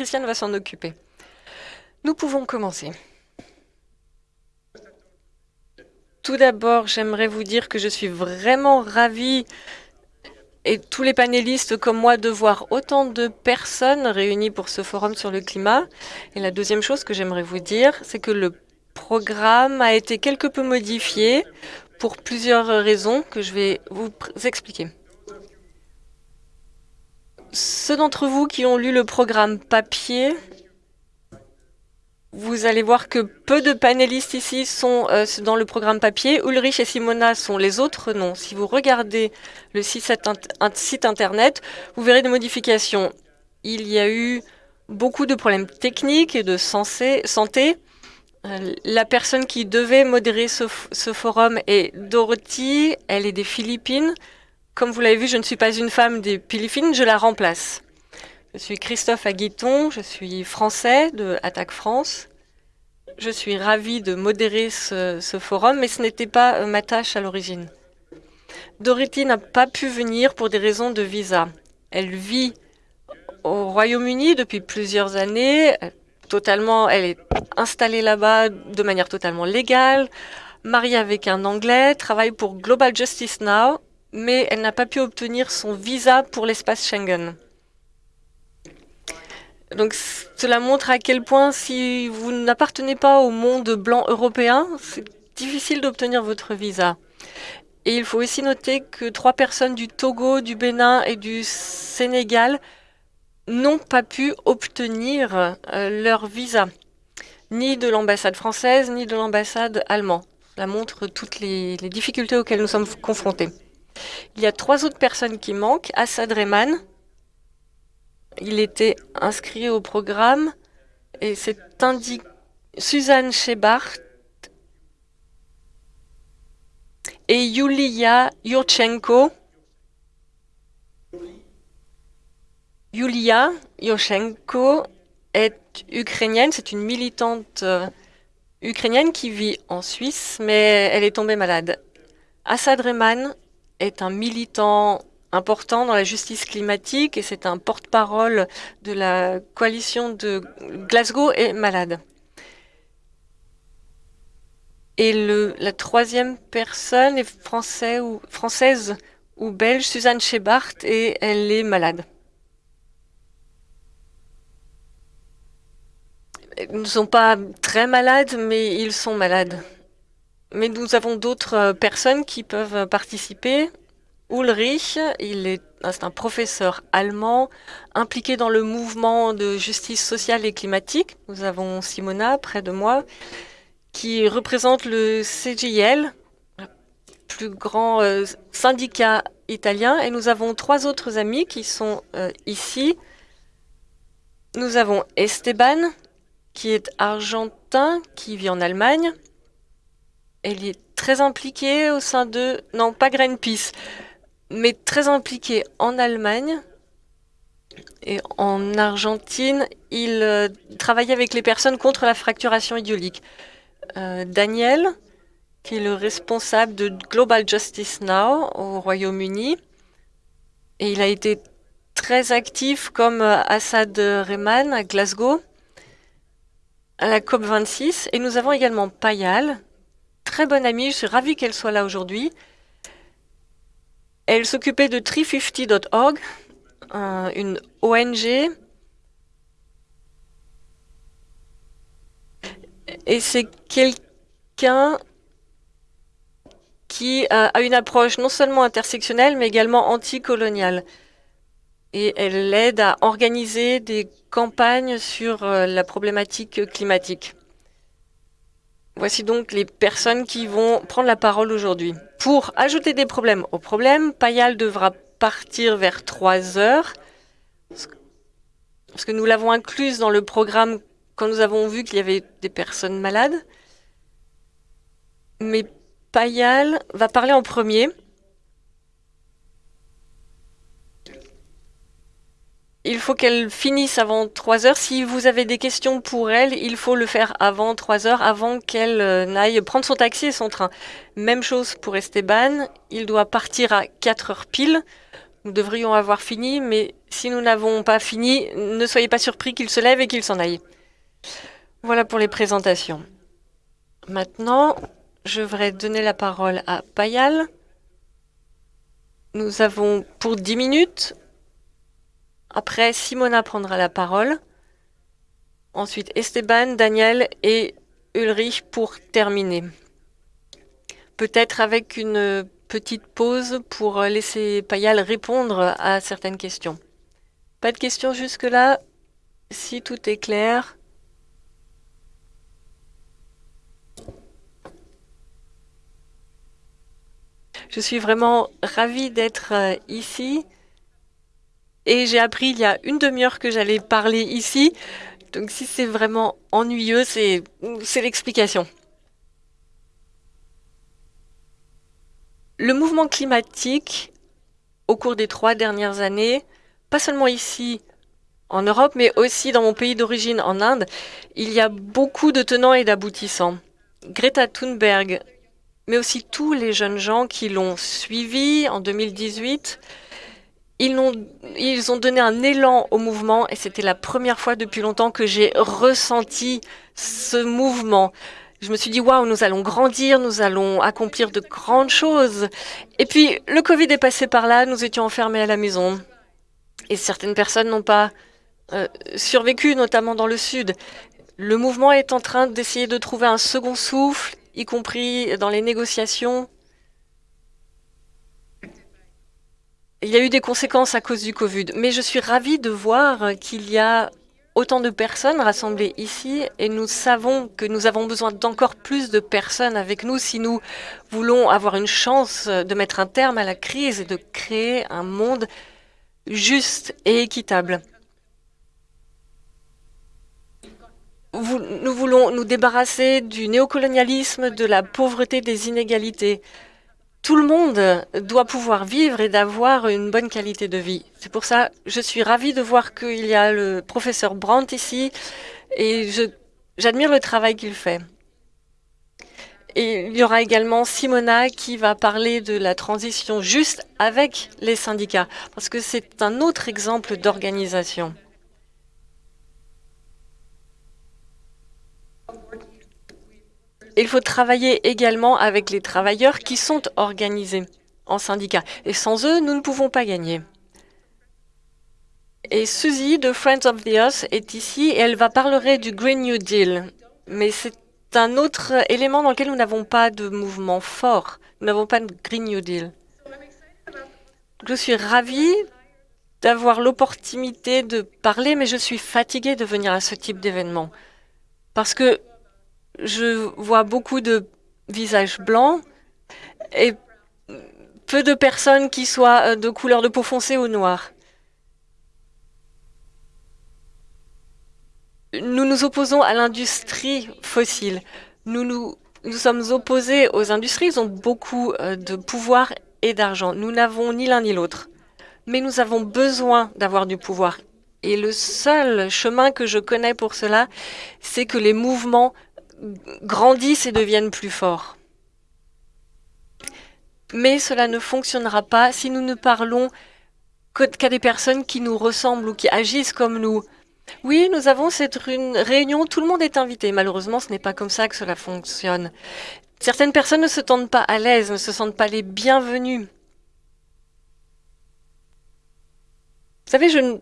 Christiane va s'en occuper. Nous pouvons commencer. Tout d'abord, j'aimerais vous dire que je suis vraiment ravie et tous les panélistes comme moi de voir autant de personnes réunies pour ce forum sur le climat. Et la deuxième chose que j'aimerais vous dire, c'est que le programme a été quelque peu modifié pour plusieurs raisons que je vais vous expliquer. Ceux d'entre vous qui ont lu le programme papier vous allez voir que peu de panélistes ici sont euh, dans le programme papier. Ulrich et Simona sont les autres non. Si vous regardez le site, internet, vous verrez des modifications. Il y a eu beaucoup de problèmes techniques et de santé. Euh, la personne qui devait modérer ce forum est Dorothy. Elle est des Philippines. Comme vous l'avez vu, je ne suis pas une femme des Philippines, je la remplace. Je suis Christophe Aguiton, je suis français de Attaque France. Je suis ravie de modérer ce, forum, mais ce n'était pas euh, ma tâche à l'origine. Dorothy n'a pas pu venir pour des raisons de visa. Elle vit au Royaume-Uni depuis plusieurs années. Totalement, elle est installée là-bas de manière totalement légale, mariée avec un Anglais, travaille pour Global Justice Now, mais elle n'a pas pu obtenir son visa pour l'espace Schengen. Donc cela montre à quel point si vous n'appartenez pas au monde blanc européen, c'est difficile d'obtenir votre visa. Et il faut aussi noter que trois personnes du Togo, du Bénin et du Sénégal n'ont pas pu obtenir euh, leur visa, ni de l'ambassade française, ni de l'ambassade allemande. Cela montre toutes les, les, difficultés auxquelles nous sommes confrontés. Il y a trois autres personnes qui manquent, Assad Rehman, il était inscrit au programme et c'est indiqué Suzanne Shebart et Yulia Yurchenko. Yulia Yurchenko est ukrainienne, c'est une militante euh, ukrainienne qui vit en Suisse, mais elle est tombée malade. Assad Rehman est un militant important dans la justice climatique et c'est un porte-parole de la coalition de Glasgow est malade. Et le, la troisième personne est français ou, française ou belge, Suzanne Shebart, et elle est malade. Ils ne sont pas très malades, mais ils sont malades. Mais nous avons d'autres personnes qui peuvent participer. Ulrich, il est un professeur allemand impliqué dans le mouvement de justice sociale et climatique. Nous avons Simona près de moi qui représente le CGIL, le plus grand euh, syndicat italien. Et nous avons trois autres amis qui sont euh, ici. Nous avons Esteban, qui est argentin, qui vit en Allemagne. Elle est très impliquée au sein de... Non, pas Greenpeace mais très impliqué en Allemagne et en Argentine. Il euh, travaillait avec les personnes contre la fracturation idiolique. Euh, Daniel, qui est le responsable de Global Justice Now au Royaume-Uni, et il a été très actif comme euh, Assad Rehman à Glasgow, à la COP26. Et nous avons également Payal, très bonne amie, je suis ravie qu'elle soit là aujourd'hui. Elle s'occupait de 350.org, une ONG. Et c'est quelqu'un qui a une approche non seulement intersectionnelle, mais également anticoloniale. Et elle aide à organiser des campagnes sur euh, la problématique climatique. Voici donc les personnes qui vont prendre la parole aujourd'hui. Pour ajouter des problèmes au problème, Payal devra partir vers 3 heures, parce que nous l'avons incluse dans le programme quand nous avons vu qu'il y avait des personnes malades. Mais Payal va parler en premier. Il faut qu'elle finisse avant 3 heures. Si vous avez des questions pour elle, il faut le faire avant 3 heures, avant qu'elle euh, n'aille prendre son taxi et son train. Même chose pour Esteban, il doit partir à 4 heures pile Nous devrions avoir fini, mais si nous n'avons pas fini, ne soyez pas surpris qu'il se lève et qu'il s'en aille. Voilà pour les présentations. Maintenant, je voudrais donner la parole à Payal. Nous avons pour 10 minutes. Après, Simona prendra la parole. Ensuite, Esteban, Daniel et Ulrich pour terminer. Peut-être avec une petite pause pour laisser Payal répondre à certaines questions. Pas de questions jusque-là Si tout est clair. Je suis vraiment ravie d'être euh, ici. Et j'ai appris il y a une demi-heure que j'allais parler ici. Donc si c'est vraiment ennuyeux, c'est l'explication. Le mouvement climatique, au cours des trois dernières années, pas seulement ici en Europe, mais aussi dans mon pays d'origine en Inde, il y a beaucoup de tenants et d'aboutissants. Greta Thunberg, mais aussi tous les jeunes gens qui l'ont suivi en 2018, ils ont, ils ont donné un élan au mouvement et c'était la première fois depuis longtemps que j'ai ressenti ce mouvement. Je me suis dit, waouh, nous allons grandir, nous allons accomplir de grandes choses. Et puis, le Covid est passé par là, nous étions enfermés à la maison. Et certaines personnes n'ont pas euh, survécu, notamment dans le Sud. Le mouvement est en train d'essayer de trouver un second souffle, y compris dans les négociations Il y a eu des conséquences à cause du Covid, mais je suis ravie de voir qu'il y a autant de personnes rassemblées ici et nous savons que nous avons besoin d'encore plus de personnes avec nous si nous voulons avoir une chance de mettre un terme à la crise et de créer un monde juste et équitable. Nous voulons nous débarrasser du néocolonialisme, de la pauvreté, des inégalités. Tout le monde doit pouvoir vivre et d'avoir une bonne qualité de vie. C'est pour ça que je suis ravie de voir qu'il y a le professeur Brandt ici et j'admire le travail qu'il fait. Et il y aura également Simona qui va parler de la transition juste avec les syndicats, parce que c'est un autre exemple d'organisation. Il faut travailler également avec les travailleurs qui sont organisés en syndicats. Et sans eux, nous ne pouvons pas gagner. Et Suzy de Friends of the Earth est ici et elle va parler du Green New Deal. Mais c'est un autre élément dans lequel nous n'avons pas de mouvement fort. Nous n'avons pas de Green New Deal. Je suis ravie d'avoir l'opportunité de parler, mais je suis fatiguée de venir à ce type d'événement. Parce que je vois beaucoup de visages blancs et peu de personnes qui soient euh, de couleur de peau foncée ou noire. Nous nous opposons à l'industrie fossile. Nous, nous, nous sommes opposés aux industries. Ils ont beaucoup euh, de pouvoir et d'argent. Nous n'avons ni l'un ni l'autre. Mais nous avons besoin d'avoir du pouvoir. Et le seul chemin que je connais pour cela, c'est que les mouvements grandissent et deviennent plus forts. Mais cela ne fonctionnera pas si nous ne parlons qu'à des personnes qui nous ressemblent ou qui agissent comme nous. Oui, nous avons cette réunion, tout le monde est invité. Malheureusement, ce n'est pas comme ça que cela fonctionne. Certaines personnes ne se sentent pas à l'aise, ne se sentent pas les bienvenues. Vous savez, je ne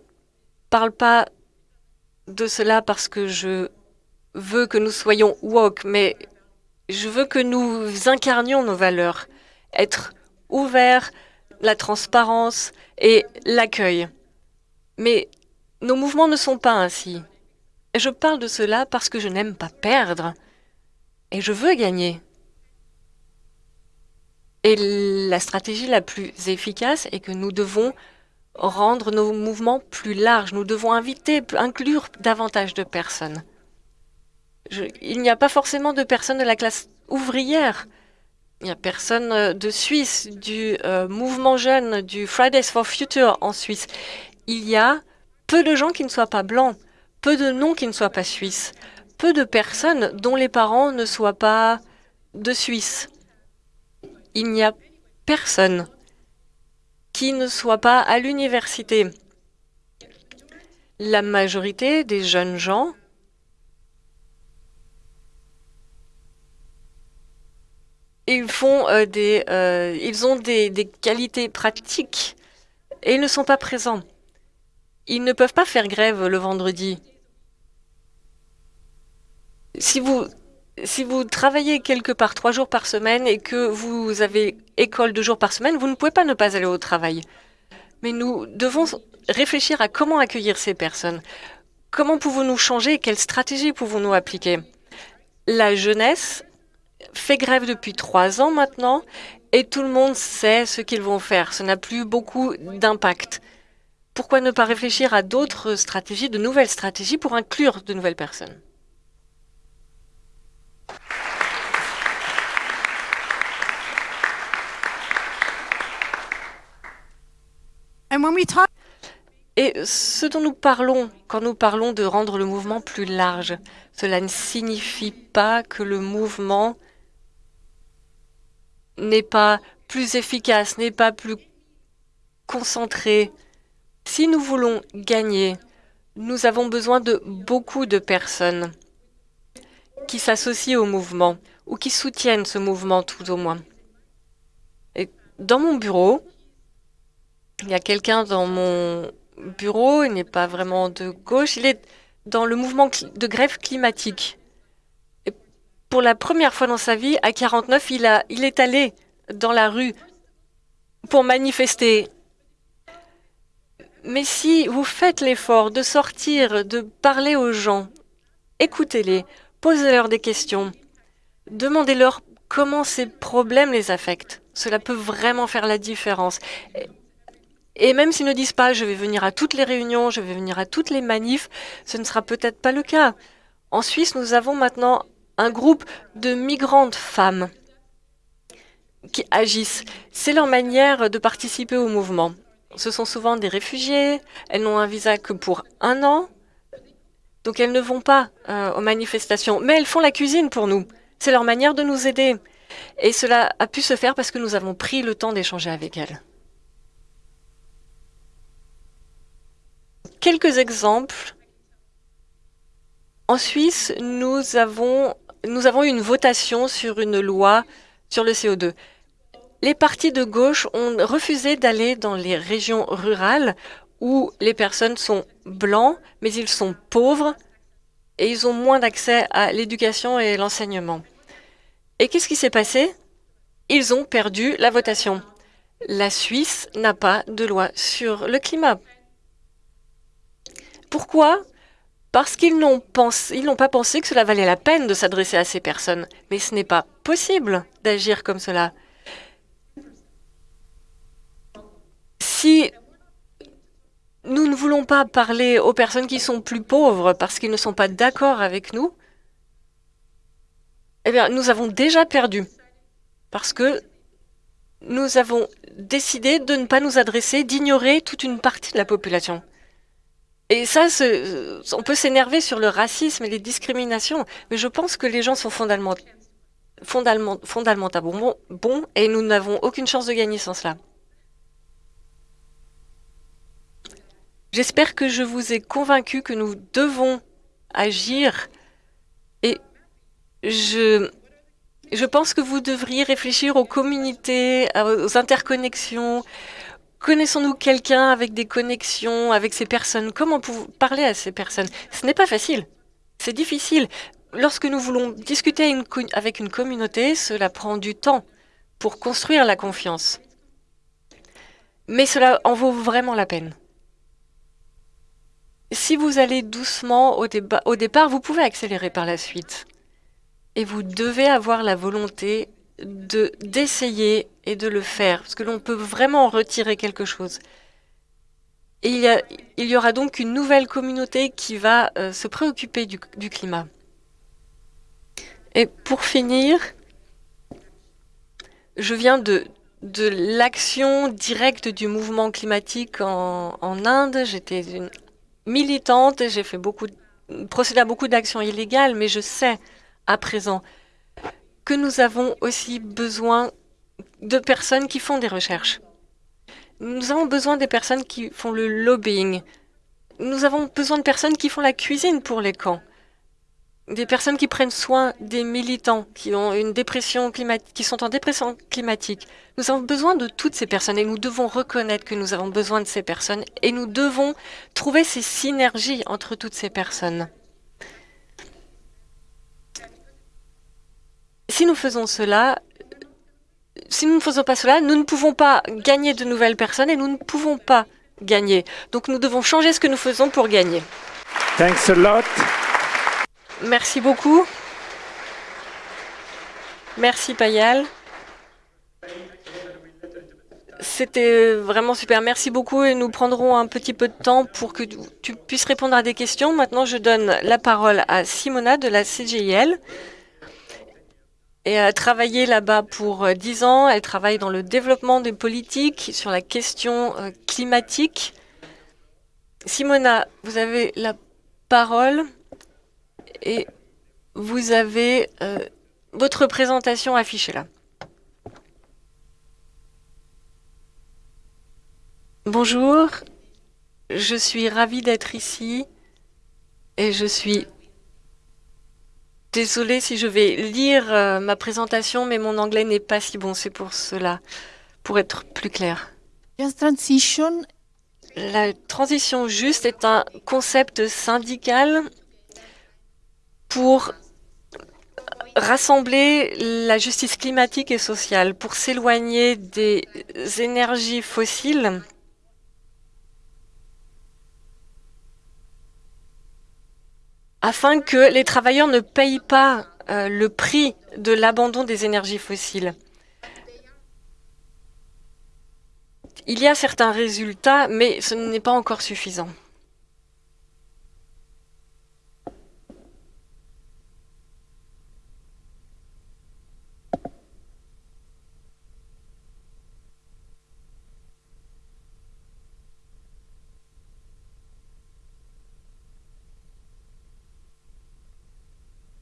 parle pas de cela parce que je veux que nous soyons woke, mais je veux que nous incarnions nos valeurs. Être ouvert, la transparence et l'accueil. Mais nos mouvements ne sont pas ainsi. Je parle de cela parce que je n'aime pas perdre. Et je veux gagner. Et la stratégie la plus efficace est que nous devons rendre nos mouvements plus larges. Nous devons inviter, inclure davantage de personnes il n'y a pas forcément de personnes de la classe ouvrière. Il n'y a personne euh, de Suisse, du euh, mouvement jeune, du Fridays for Future en Suisse. Il y a peu de gens qui ne soient pas blancs, peu de noms qui ne soient pas suisses, peu de personnes dont les parents ne soient pas de Suisse. Il n'y a personne qui ne soient pas à l'université. La majorité des jeunes gens euh, euh, ils ont des, qualités pratiques et ils ne sont pas présents. Ils ne peuvent pas faire grève le vendredi. Si vous, si vous travaillez quelque part trois jours par semaine et que vous avez école deux jours par semaine, vous ne pouvez pas ne pas aller au travail. Mais nous devons réfléchir à comment accueillir ces personnes. Comment pouvons-nous changer? Quelle stratégie pouvons-nous appliquer? La jeunesse fait grève depuis trois ans maintenant et tout le monde sait ce qu'ils vont faire. Ce n'a plus beaucoup d'impact. Pourquoi ne pas réfléchir à d'autres stratégies, de nouvelles stratégies pour inclure de nouvelles personnes? Et ce dont nous parlons quand nous parlons de rendre le mouvement plus large, cela ne signifie pas que le mouvement n'est pas plus efficace, n'est pas plus concentré. Si nous voulons gagner, nous avons besoin de beaucoup de personnes qui s'associent au mouvement ou qui soutiennent ce mouvement tout au moins. Et dans mon bureau, il y a quelqu'un dans mon bureau, il n'est pas vraiment de gauche, il est dans le mouvement de grève climatique. Pour la première fois dans sa vie, à 49, il, a, il est allé dans la rue pour manifester. Mais si vous faites l'effort de sortir, de parler aux gens, écoutez-les, posez-leur des questions, demandez-leur comment ces problèmes les affectent. Cela peut vraiment faire la différence. Et même s'ils ne disent pas je vais venir à toutes les réunions, je vais venir à toutes les manifs, ce ne sera peut-être pas le cas. En Suisse, nous avons maintenant un groupe de migrantes femmes qui agissent. C'est leur manière de participer au mouvement. Ce sont souvent des réfugiés, elles n'ont un visa que pour un an, donc elles ne vont pas euh, aux manifestations, mais elles font la cuisine pour nous. C'est leur manière de nous aider. Et cela a pu se faire parce que nous avons pris le temps d'échanger avec elles. Quelques exemples. En Suisse, nous avons, nous avons eu une votation sur une loi sur le CO2. Les partis de gauche ont refusé d'aller dans les régions rurales où les personnes sont blancs, mais ils sont pauvres et ils ont moins d'accès à l'éducation et l'enseignement. Et qu'est-ce qui s'est passé? Ils ont perdu la votation. La Suisse n'a pas de loi sur le climat. Pourquoi? Parce qu'ils n'ont pas pensé que cela valait la peine de s'adresser à ces personnes. Mais ce n'est pas possible d'agir comme cela. Si nous ne voulons pas parler aux personnes qui sont plus pauvres parce qu'ils ne sont pas d'accord avec nous, eh bien, nous avons déjà perdu. Parce que nous avons décidé de ne pas nous adresser, d'ignorer toute une partie de la population. Et ça, on peut s'énerver sur le racisme et les discriminations, mais je pense que les gens sont fondamentalement, bons et nous n'avons aucune chance de gagner sans cela. J'espère que je vous ai convaincu que nous devons agir et je, je pense que vous devriez réfléchir aux communautés, aux interconnexions, Connaissons-nous quelqu'un avec des connexions avec ces personnes? Comment parler à ces personnes? Ce n'est pas facile. C'est difficile. Lorsque nous voulons discuter avec une communauté, cela prend du temps pour construire la confiance. Mais cela en vaut vraiment la peine. Si vous allez doucement au, au départ, vous pouvez accélérer par la suite. Et vous devez avoir la volonté de d'essayer et de le faire, parce que l'on peut vraiment retirer quelque chose. Et il y, a, il y aura donc une nouvelle communauté qui va euh, se préoccuper du, climat. Et pour finir, je viens de, de l'action directe du mouvement climatique en, en Inde. J'étais une militante et j'ai fait beaucoup, procédé à beaucoup d'actions illégales, mais je sais à présent que nous avons aussi besoin de personnes qui font des recherches. Nous avons besoin des personnes qui font le lobbying. Nous avons besoin de personnes qui font la cuisine pour les camps. Des personnes qui prennent soin des militants qui ont une dépression climatique, qui sont en dépression climatique. Nous avons besoin de toutes ces personnes et nous devons reconnaître que nous avons besoin de ces personnes et nous devons trouver ces synergies entre toutes ces personnes. Si nous faisons cela, si nous ne faisons pas cela, nous ne pouvons pas gagner de nouvelles personnes et nous ne pouvons pas gagner. Donc nous devons changer ce que nous faisons pour gagner. Thanks a lot. Merci beaucoup. Merci Payal. C'était vraiment super. Merci beaucoup et nous prendrons un petit peu de temps pour que tu puisses répondre à des questions. Maintenant, je donne la parole à Simona de la CGIL. Et a travaillé là-bas pour euh, dix ans. Elle travaille dans le développement des politiques sur la question euh, climatique. Simona, vous avez la parole et vous avez euh, votre présentation affichée là. Bonjour, je suis ravie d'être ici et je suis désolée si je vais lire euh, ma présentation, mais mon anglais n'est pas si bon, c'est pour cela, pour être plus clair. transition. La transition juste est un concept syndical pour rassembler la justice climatique et sociale, pour s'éloigner des énergies fossiles afin que les travailleurs ne payent pas euh, le prix de l'abandon des énergies fossiles. Il y a certains résultats, mais ce n'est pas encore suffisant.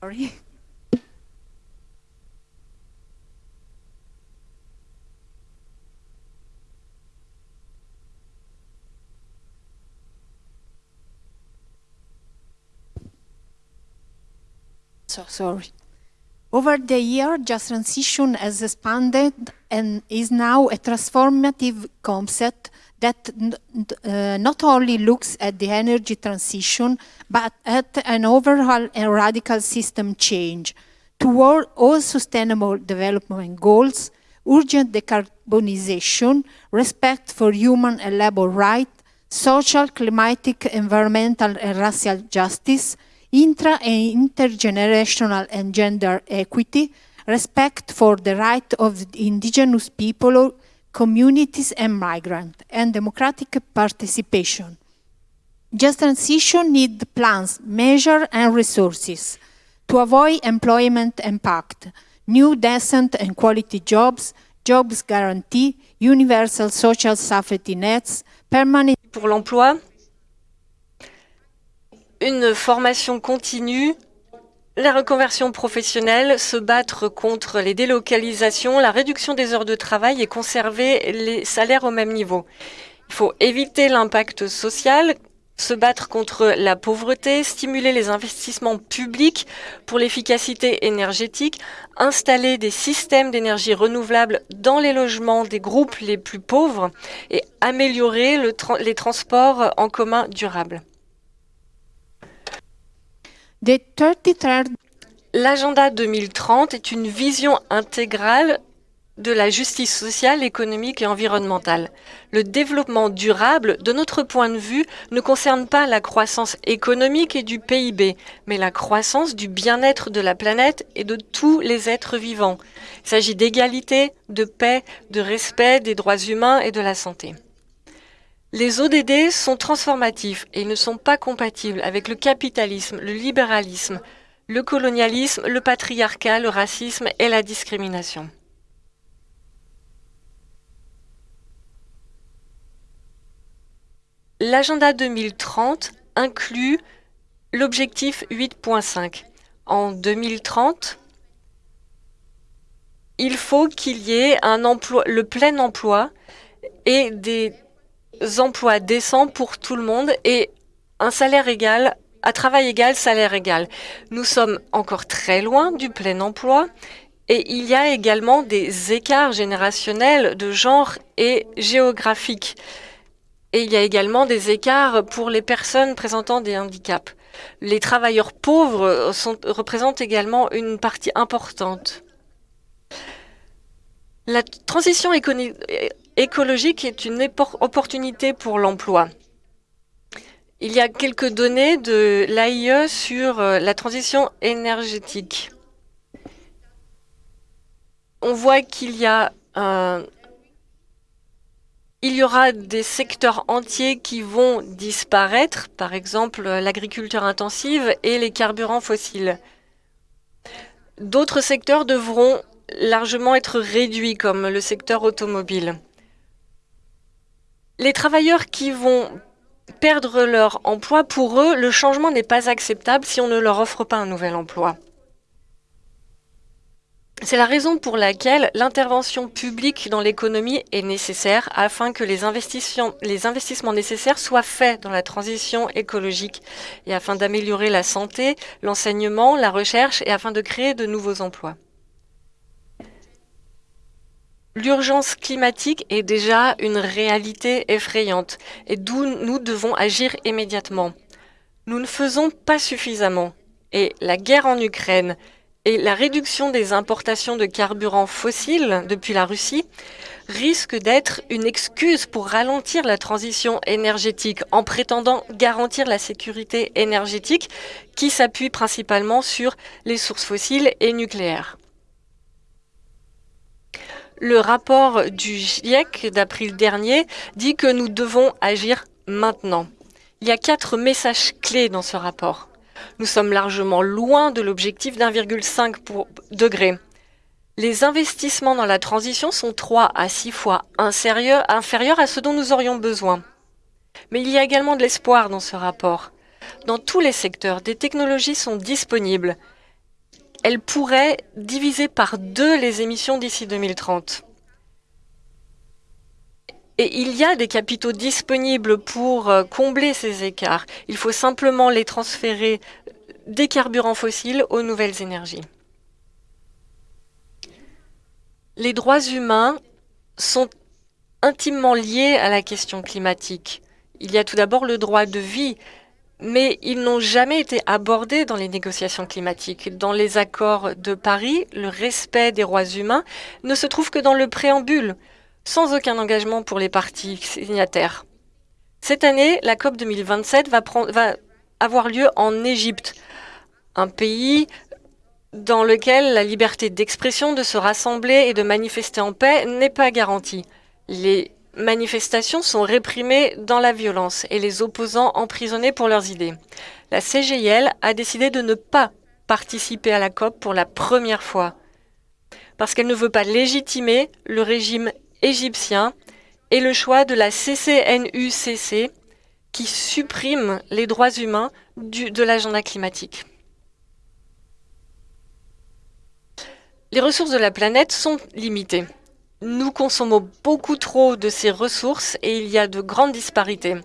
Sorry. So sorry. Over the year, Just Transition has expanded and is now a transformative concept that uh, not only looks at the energy transition, but at an overall and radical system change toward all sustainable development goals, urgent decarbonization, respect for human and labor rights, social, climatic, environmental and racial justice, intra and intergenerational and gender equity, respect for the right of indigenous people communities and migrants, and democratic participation. Just transition needs plans, measures, and resources to avoid employment impact, new decent and quality jobs, jobs guarantee, universal social safety nets, permanent... Pour l'emploi, une formation continue la reconversion professionnelle, se battre contre les délocalisations, la réduction des heures de travail et conserver les salaires au même niveau. Il faut éviter l'impact social, se battre contre la pauvreté, stimuler les investissements publics pour l'efficacité énergétique, installer des systèmes d'énergie renouvelable dans les logements des groupes les plus pauvres et améliorer les transports en commun durables. L'agenda 2030 est une vision intégrale de la justice sociale, économique et environnementale. Le développement durable, de notre point de vue, ne concerne pas la croissance économique et du PIB, mais la croissance du bien-être de la planète et de tous les êtres vivants. Il s'agit d'égalité, de paix, de respect des droits humains et de la santé. Les ODD sont transformatifs et ne sont pas compatibles avec le capitalisme, le libéralisme, le colonialisme, le patriarcat, le racisme et la discrimination. L'agenda 2030 inclut l'objectif 8.5. En 2030, il faut qu'il y ait le plein emploi et des emplois décents pour tout le monde et un salaire égal, à travail égal, salaire égal. Nous sommes encore très loin du plein emploi et il y a également des écarts générationnels de genre et géographiques. Et il y a également des écarts pour les personnes présentant des handicaps. Les travailleurs pauvres représentent également une partie importante. La transition écologique est une opportunité pour l'emploi. Il y a quelques données de l'AIE sur euh, la transition énergétique. On voit qu'il y y aura des secteurs entiers qui vont disparaître, par exemple l'agriculture intensive et les carburants fossiles. D'autres secteurs devront largement être réduits, comme le secteur automobile. Les travailleurs qui vont perdre leur emploi, pour eux, le changement n'est pas acceptable si on ne leur offre pas un nouvel emploi. C'est la raison pour laquelle l'intervention publique dans l'économie est nécessaire afin que les investissements, nécessaires soient faits dans la transition écologique et afin d'améliorer la santé, l'enseignement, la recherche et afin de créer de nouveaux emplois. L'urgence climatique est déjà une réalité effrayante et d'où nous devons agir immédiatement. Nous ne faisons pas suffisamment et la guerre en Ukraine, et la réduction des importations de carburants fossiles depuis la Russie risque d'être une excuse pour ralentir la transition énergétique en prétendant garantir la sécurité énergétique qui s'appuie principalement sur les sources fossiles et nucléaires. Le rapport du GIEC d'avril dernier dit que nous devons agir maintenant. Il y a quatre messages clés dans ce rapport. Nous sommes largement loin de l'objectif d'1,5 degré. Les investissements dans la transition sont 3 à 6 fois inférieurs à ce dont nous aurions besoin. Mais il y a également de l'espoir dans ce rapport. Dans tous les secteurs, des technologies sont disponibles. Elles pourraient diviser par deux les émissions d'ici 2030. Et il y a des capitaux disponibles pour euh, combler ces écarts. Il faut simplement les transférer des carburants fossiles aux nouvelles énergies. Les droits humains sont intimement liés à la question climatique. Il y a tout d'abord le droit de vie, mais ils n'ont jamais été abordés dans les négociations climatiques. Dans les accords de Paris, le respect des droits humains ne se trouve que dans le préambule sans aucun engagement pour les parties signataires. Cette année, la COP 2027 va, va avoir lieu en Égypte, un pays dans lequel la liberté d'expression, de se rassembler et de manifester en paix n'est pas garantie. Manifestations sont réprimées dans la violence et les opposants emprisonnés pour leurs idées. La CGIL a décidé de ne pas participer à la COP pour la première fois parce qu'elle ne veut pas légitimer le régime égyptien et le choix de la CCNUCC qui supprime les droits humains de l'agenda climatique. Les ressources de la planète sont limitées. Nous consommons beaucoup trop de ces ressources et il y a de grandes disparités.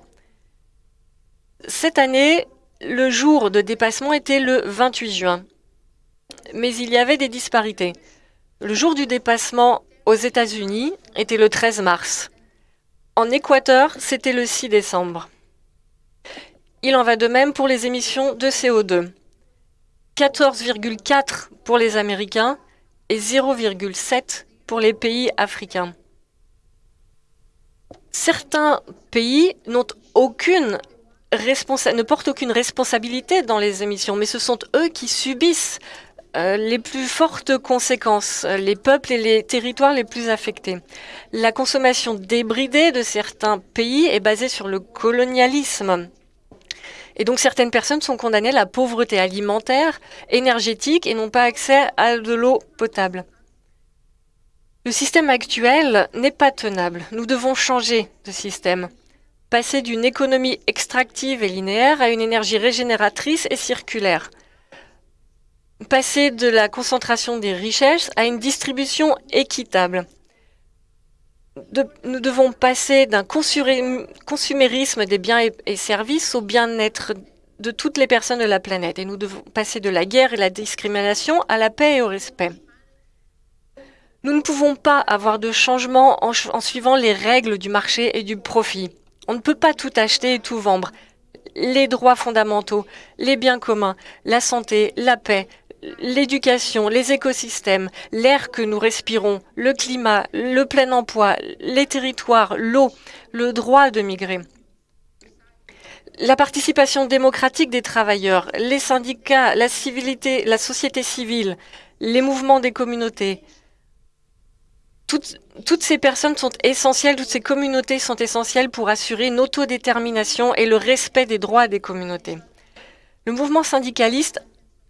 Cette année, le jour de dépassement était le 28 juin. Mais il y avait des disparités. Le jour du dépassement aux États-Unis était le 13 mars. En Équateur, c'était le 6 décembre. Il en va de même pour les émissions de CO2. 14,4 pour les Américains et 0,7 pour les pays africains. Certains pays ne portent aucune responsabilité dans les émissions, mais ce sont eux qui subissent euh, les plus fortes conséquences, les peuples et les territoires les plus affectés. La consommation débridée de certains pays est basée sur le colonialisme. Et donc certaines personnes sont condamnées à la pauvreté alimentaire, énergétique et n'ont pas accès à de l'eau potable. Le système actuel n'est pas tenable. Nous devons changer de système. Passer d'une économie extractive et linéaire à une énergie régénératrice et circulaire passer de la concentration des richesses à une distribution équitable. nous devons passer d'un consumérisme des biens et, services au bien-être de toutes les personnes de la planète. Et nous devons passer de la guerre et la discrimination à la paix et au respect. Nous ne pouvons pas avoir de changement en, suivant les règles du marché et du profit. On ne peut pas tout acheter et tout vendre. Les droits fondamentaux, les biens communs, la santé, la paix, l'éducation, les écosystèmes, l'air que nous respirons, le climat, le plein emploi, les territoires, l'eau, le droit de migrer. La participation démocratique des travailleurs, les syndicats, la civilité, la société civile, les mouvements des communautés, toutes, ces personnes sont essentielles, toutes ces communautés sont essentielles pour assurer une autodétermination et le respect des droits des communautés. Le mouvement syndicaliste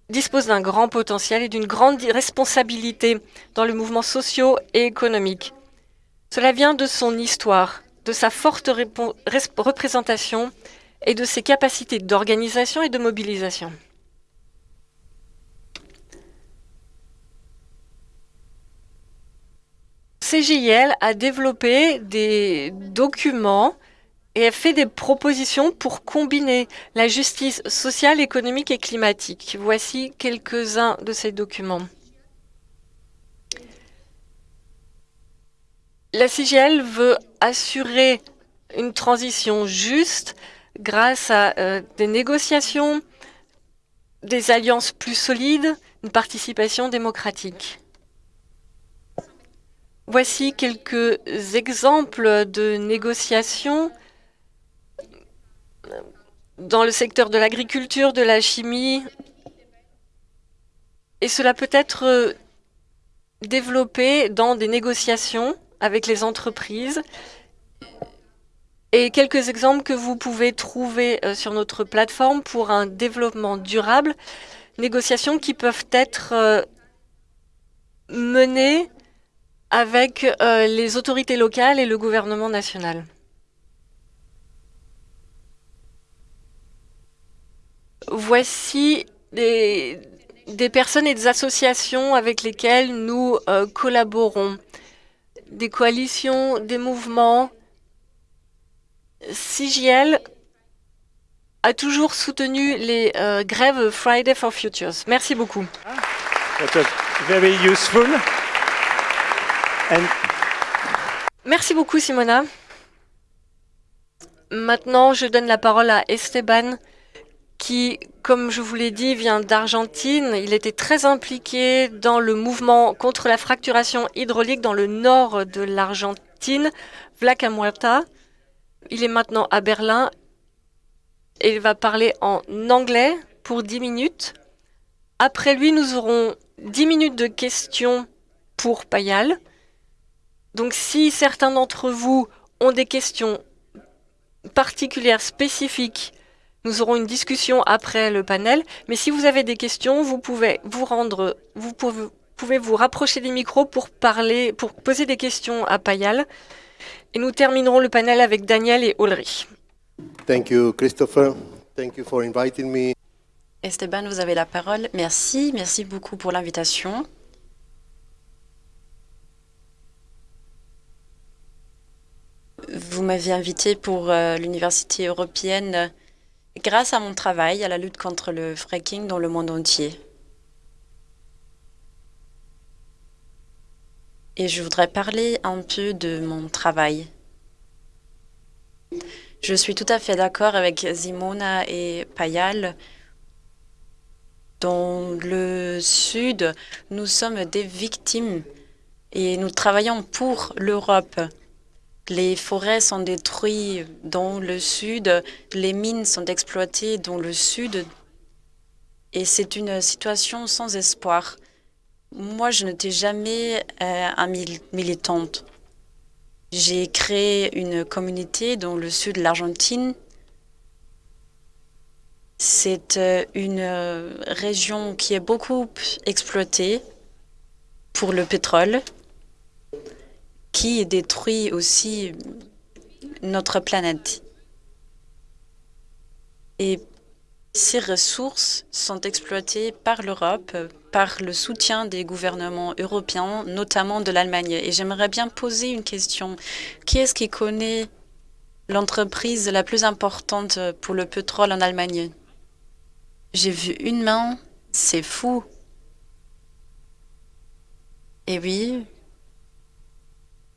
dispose d'un grand potentiel et d'une grande responsabilité dans le mouvement socio et économique. Cela vient de son histoire, de sa forte représentation et de ses capacités d'organisation et de mobilisation. CGIL a développé des documents et a fait des propositions pour combiner la justice sociale, économique et climatique. Voici quelques-uns de ces documents. La CGL veut assurer une transition juste grâce à euh, des négociations, des alliances plus solides, une participation démocratique. Voici quelques exemples de négociations dans le secteur de l'agriculture, de la chimie, et cela peut être développé dans des négociations avec les entreprises. Et quelques exemples que vous pouvez trouver euh, sur notre plateforme pour un développement durable, négociations qui peuvent être euh, menées avec les autorités locales et le gouvernement national. Voici des, personnes et des associations avec lesquelles nous euh, collaborons. Des coalitions, des mouvements. CGL a toujours soutenu les euh, grèves Friday for Futures. Merci beaucoup. Merci beaucoup, Simona. Maintenant, je donne la parole à Esteban qui, comme je vous l'ai dit, vient d'Argentine. Il était très impliqué dans le mouvement contre la fracturation hydraulique dans le nord de l'Argentine, Vlaca Muerta. Il est maintenant à Berlin et il va parler en anglais pour 10 minutes. Après lui, nous aurons 10 minutes de questions pour Payal. Donc si certains d'entre vous ont des questions particulières, spécifiques nous aurons une discussion après le panel, mais si vous avez des questions, vous pouvez vous rendre, vous pouvez, vous rapprocher des micros pour parler, pour poser des questions à Payal. Et nous terminerons le panel avec Daniel et Ulrich. Thank you, Christopher. Thank you for inviting me. Esteban, vous avez la parole. Merci, merci beaucoup pour l'invitation. Vous m'avez invité pour euh, l'Université européenne grâce à mon travail à la lutte contre le fracking dans le monde entier. Et je voudrais parler un peu de mon travail. Je suis tout à fait d'accord avec Simona et Payal. Dans le Sud, nous sommes des victimes et nous travaillons pour l'Europe. Les forêts sont détruites dans le sud, les mines sont exploitées dans le sud et c'est une situation sans espoir. Moi, je n'étais jamais euh, militante. J'ai créé une communauté dans le sud de l'Argentine. C'est euh, une région qui est beaucoup exploitée pour le pétrole qui détruit aussi notre planète. Et ces ressources sont exploitées par l'Europe, par le soutien des gouvernements européens, notamment de l'Allemagne. Et j'aimerais bien poser une question. Qui est-ce qui connaît l'entreprise la plus importante pour le pétrole en Allemagne? J'ai vu une main, c'est fou. Et oui,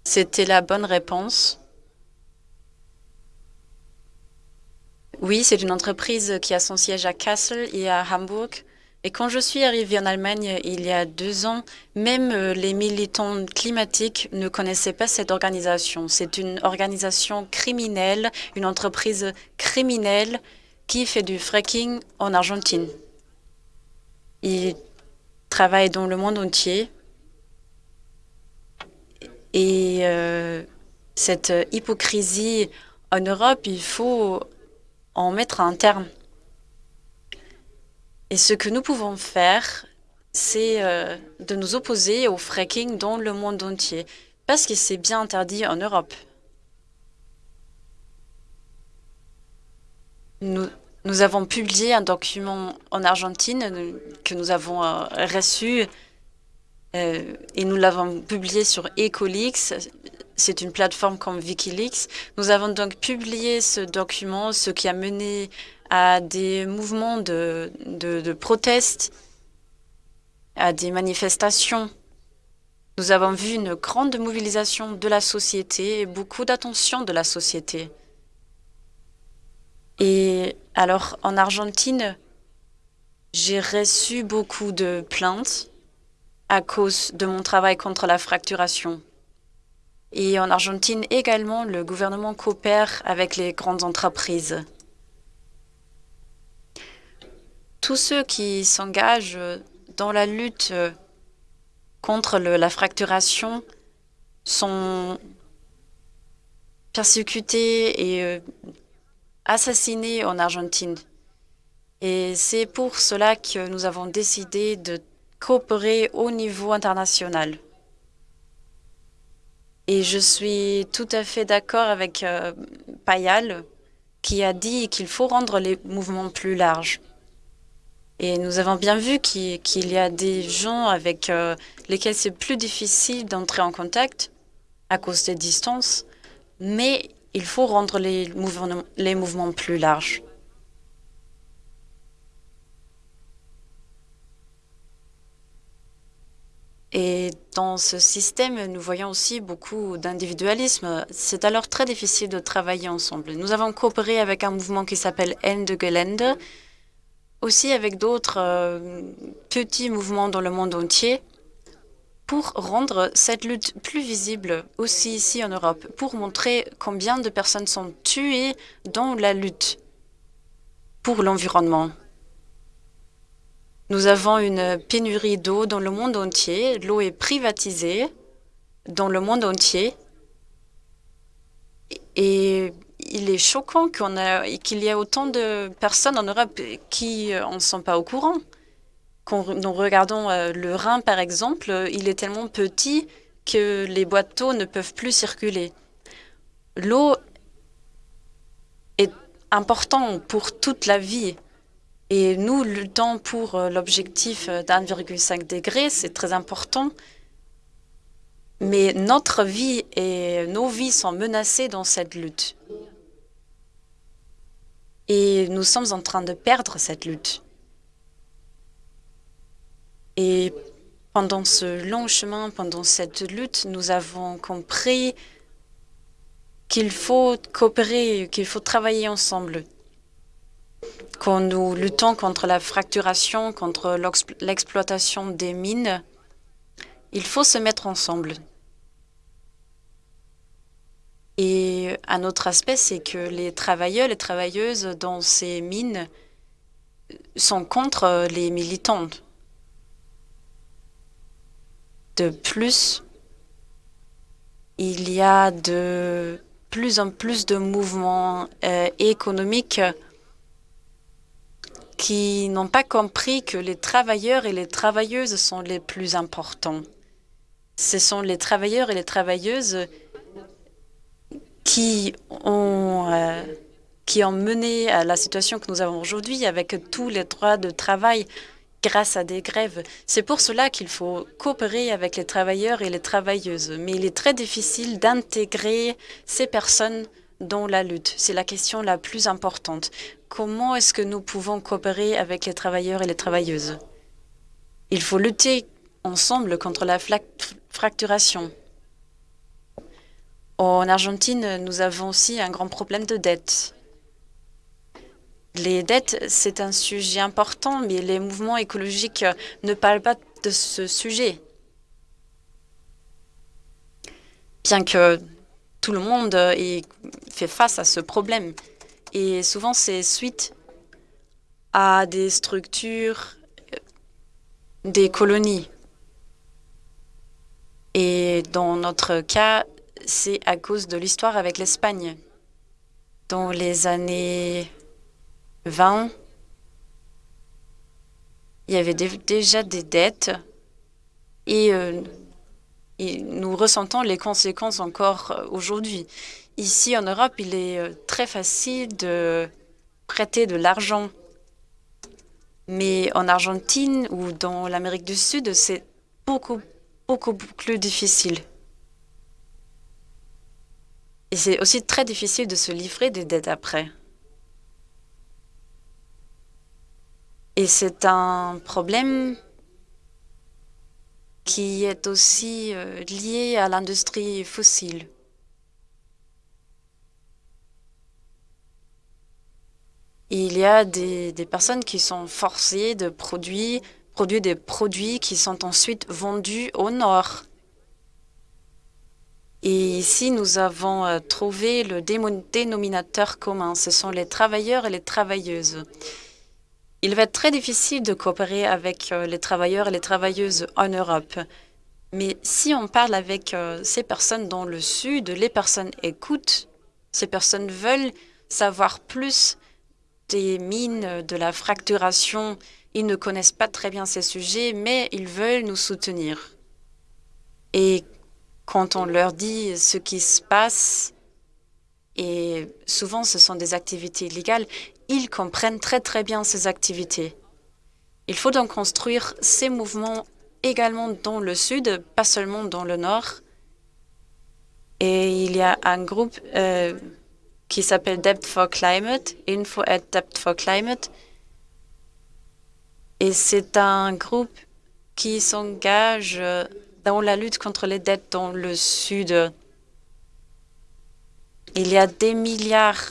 c'était la bonne réponse. Oui, c'est une entreprise qui a son siège à Kassel et à Hambourg. Et quand je suis arrivée en Allemagne il y a deux ans, même euh, les militants climatiques ne connaissaient pas cette organisation. C'est une organisation criminelle, une entreprise criminelle qui fait du fracking en Argentine. Ils travaillent dans le monde entier. Et euh, cette hypocrisie en Europe, il faut en mettre un terme. Et ce que nous pouvons faire, c'est euh, de nous opposer au fracking dans le monde entier, parce que c'est bien interdit en Europe. Nous, nous avons publié un document en Argentine euh, que nous avons reçu et nous l'avons publié sur Ecolix c'est une plateforme comme Wikileaks. Nous avons donc publié ce document, ce qui a mené à des mouvements de, de, proteste, à des manifestations. Nous avons vu une grande mobilisation de la société et beaucoup d'attention de la société. Et alors, en Argentine, j'ai reçu beaucoup de plaintes à cause de mon travail contre la fracturation. Et en Argentine également, le gouvernement coopère avec les grandes entreprises. Tous ceux qui s'engagent dans la lutte contre la fracturation sont persécutés et euh, assassinés en Argentine. Et c'est pour cela que nous avons décidé de coopérer au niveau international. Et je suis tout à fait d'accord avec euh, Payal qui a dit qu'il faut rendre les mouvements plus larges. Et nous avons bien vu qu'il y a des gens avec euh, lesquels c'est plus difficile d'entrer en contact à cause des distances, mais il faut rendre les mouvements, les mouvements plus larges. Et dans ce système, nous voyons aussi beaucoup d'individualisme. C'est alors très difficile de travailler ensemble. Nous avons coopéré avec un mouvement qui s'appelle Ende Gelände, aussi avec d'autres euh, petits mouvements dans le monde entier, pour rendre cette lutte plus visible aussi ici en Europe, pour montrer combien de personnes sont tuées dans la lutte pour l'environnement. Nous avons une pénurie d'eau dans le monde entier. L'eau est privatisée dans le monde entier. Et il est choquant qu'il y ait autant de personnes en Europe qui n'en sont pas au courant. Quand nous regardons euh, le Rhin, par exemple, il est tellement petit que les boîteaux ne peuvent plus circuler. L'eau est importante pour toute la vie. Et nous luttons pour euh, l'objectif d'1,5 degré, c'est très important. Mais notre vie et nos vies sont menacées dans cette lutte. Et nous sommes en train de perdre cette lutte. Et pendant ce long chemin, pendant cette lutte, nous avons compris qu'il faut coopérer, qu'il faut travailler ensemble quand nous luttons contre la fracturation, contre l'exploitation des mines, il faut se mettre ensemble. Et un autre aspect, c'est que les travailleurs, les travailleuses dans ces mines sont contre les militantes. De plus, il y a de plus en plus de mouvements euh, économiques qui n'ont pas compris que les travailleurs et les travailleuses sont les plus importants. Ce sont les travailleurs et les travailleuses qui ont euh, qui ont mené à la situation que nous avons aujourd'hui avec tous les droits de travail grâce à des grèves. C'est pour cela qu'il faut coopérer avec les travailleurs et les travailleuses. Mais il est très difficile d'intégrer ces personnes dans la lutte. C'est la question la plus importante. Comment est-ce que nous pouvons coopérer avec les travailleurs et les travailleuses? Il faut lutter ensemble contre la fracturation. En Argentine, nous avons aussi un grand problème de dette. Les dettes, c'est un sujet important, mais les mouvements écologiques ne parlent pas de ce sujet. Bien que tout le monde ait fait face à ce problème. Et souvent, c'est suite à des structures, des colonies. Et dans notre cas, c'est à cause de l'histoire avec l'Espagne. Dans les années 20, il y avait déjà des dettes euh, et, nous ressentons les conséquences encore euh, aujourd'hui. Ici en Europe, il est euh, très facile de prêter de l'argent. Mais en Argentine ou dans l'Amérique du Sud, c'est beaucoup, beaucoup plus difficile. Et c'est aussi très difficile de se livrer des dettes après. Et c'est un problème qui est aussi euh, lié à l'industrie fossile. Il y a des, personnes qui sont forcées de produire, produire des produits qui sont ensuite vendus au nord. Et ici, nous avons euh, trouvé le dénominateur commun. Ce sont les travailleurs et les travailleuses. Il va être très difficile de coopérer avec euh, les travailleurs et les travailleuses en Europe. Mais si on parle avec euh, ces personnes dans le Sud, les personnes écoutent, ces personnes veulent savoir plus des mines, de la fracturation. Ils ne connaissent pas très bien ces sujets, mais ils veulent nous soutenir. Et quand on leur dit ce qui se passe, et souvent ce sont des activités illégales, ils comprennent très très bien ces activités. Il faut donc construire ces mouvements également dans le sud, pas seulement dans le nord. Et il y a un groupe euh, qui s'appelle Debt for Climate, Info at Debt for Climate. Et c'est un groupe qui s'engage dans la lutte contre les dettes dans le Sud. Il y a des milliards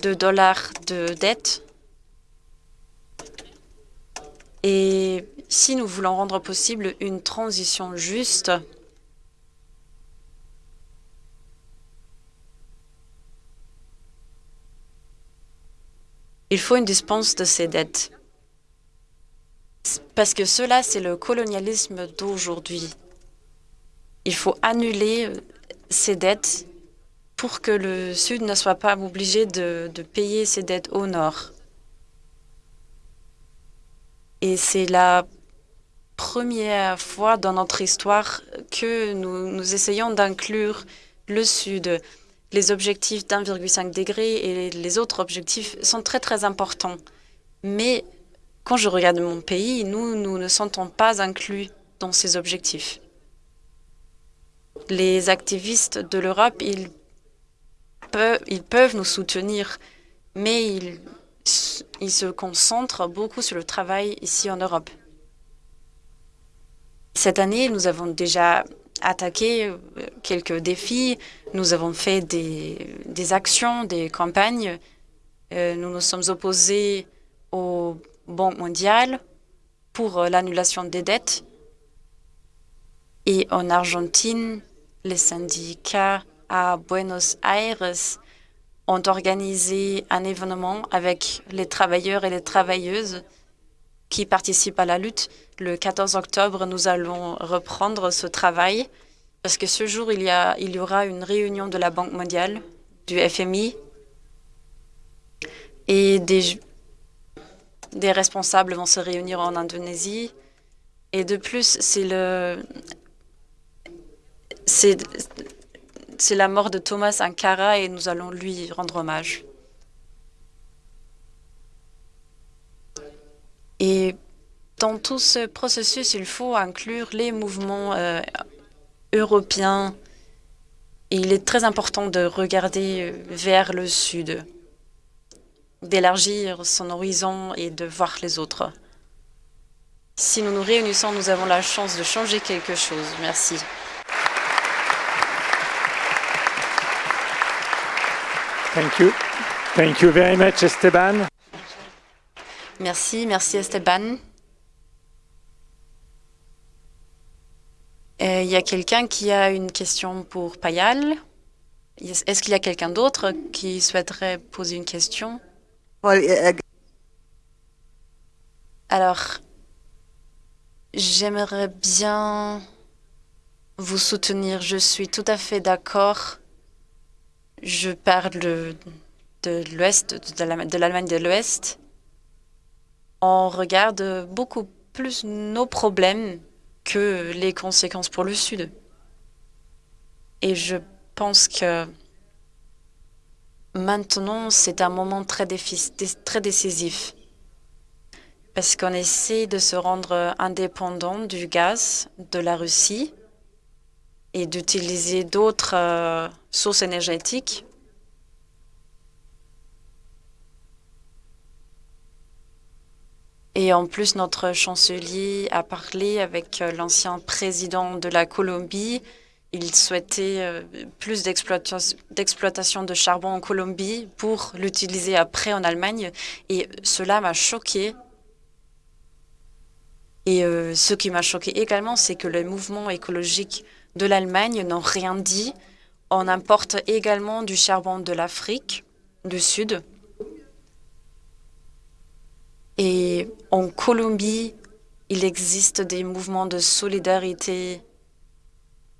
de dollars de dettes. Et si nous voulons rendre possible une transition juste, il faut une dispense de ces dettes. Parce que cela, c'est le colonialisme d'aujourd'hui. Il faut annuler ces dettes pour que le Sud ne soit pas obligé de, payer ses dettes au Nord. Et c'est la première fois dans notre histoire que nous, essayons d'inclure le Sud. Les objectifs d'1,5 degré et les autres objectifs sont très très importants. Mais quand je regarde mon pays, nous, nous ne sentons pas inclus dans ces objectifs. Les activistes de l'Europe, ils, ils peuvent nous soutenir, mais ils, se concentrent beaucoup sur le travail ici en Europe. Cette année, nous avons déjà attaqué euh, quelques défis. Nous avons fait des, des actions, des campagnes. Euh, nous nous sommes opposés aux Banque mondiale pour euh, l'annulation des dettes. Et en Argentine, les syndicats à Buenos Aires ont organisé un événement avec les travailleurs et les travailleuses qui participent à la lutte. Le 14 octobre, nous allons reprendre ce travail parce que ce jour, il y, a, il y aura une réunion de la Banque mondiale, du FMI et des, des responsables vont se réunir en Indonésie. Et de plus, c'est le, c'est la mort de Thomas Sankara et nous allons lui rendre hommage. Et dans tout ce processus, il faut inclure les mouvements euh, européens. Il est très important de regarder euh, vers le sud, d'élargir son horizon et de voir les autres. Si nous nous réunissons, nous avons la chance de changer quelque chose. Merci. Thank you. Thank you very much, Esteban. Merci, merci Esteban. Euh, Il y a quelqu'un qui a une question pour Payal. Est-ce qu'il y a quelqu'un d'autre qui souhaiterait poser une question? Alors, j'aimerais bien vous soutenir. Je suis tout à fait d'accord. Je parle de l'Ouest, de l'Allemagne de l'Ouest. On regarde beaucoup plus nos problèmes que les conséquences pour le Sud. Et je pense que maintenant, c'est un moment très, très décisif parce qu'on essaie de se rendre indépendant du gaz de la Russie et d'utiliser d'autres euh, sources énergétiques. Et en plus, notre chancelier a parlé avec euh, l'ancien président de la Colombie. Il souhaitait euh, plus d'exploitation de charbon en Colombie pour l'utiliser après en Allemagne. Et cela m'a choqué. Et ce qui m'a choqué également, c'est que les mouvements écologiques de l'Allemagne n'ont rien dit. On importe également du charbon de l'Afrique du Sud. Et en Colombie, il existe des mouvements de solidarité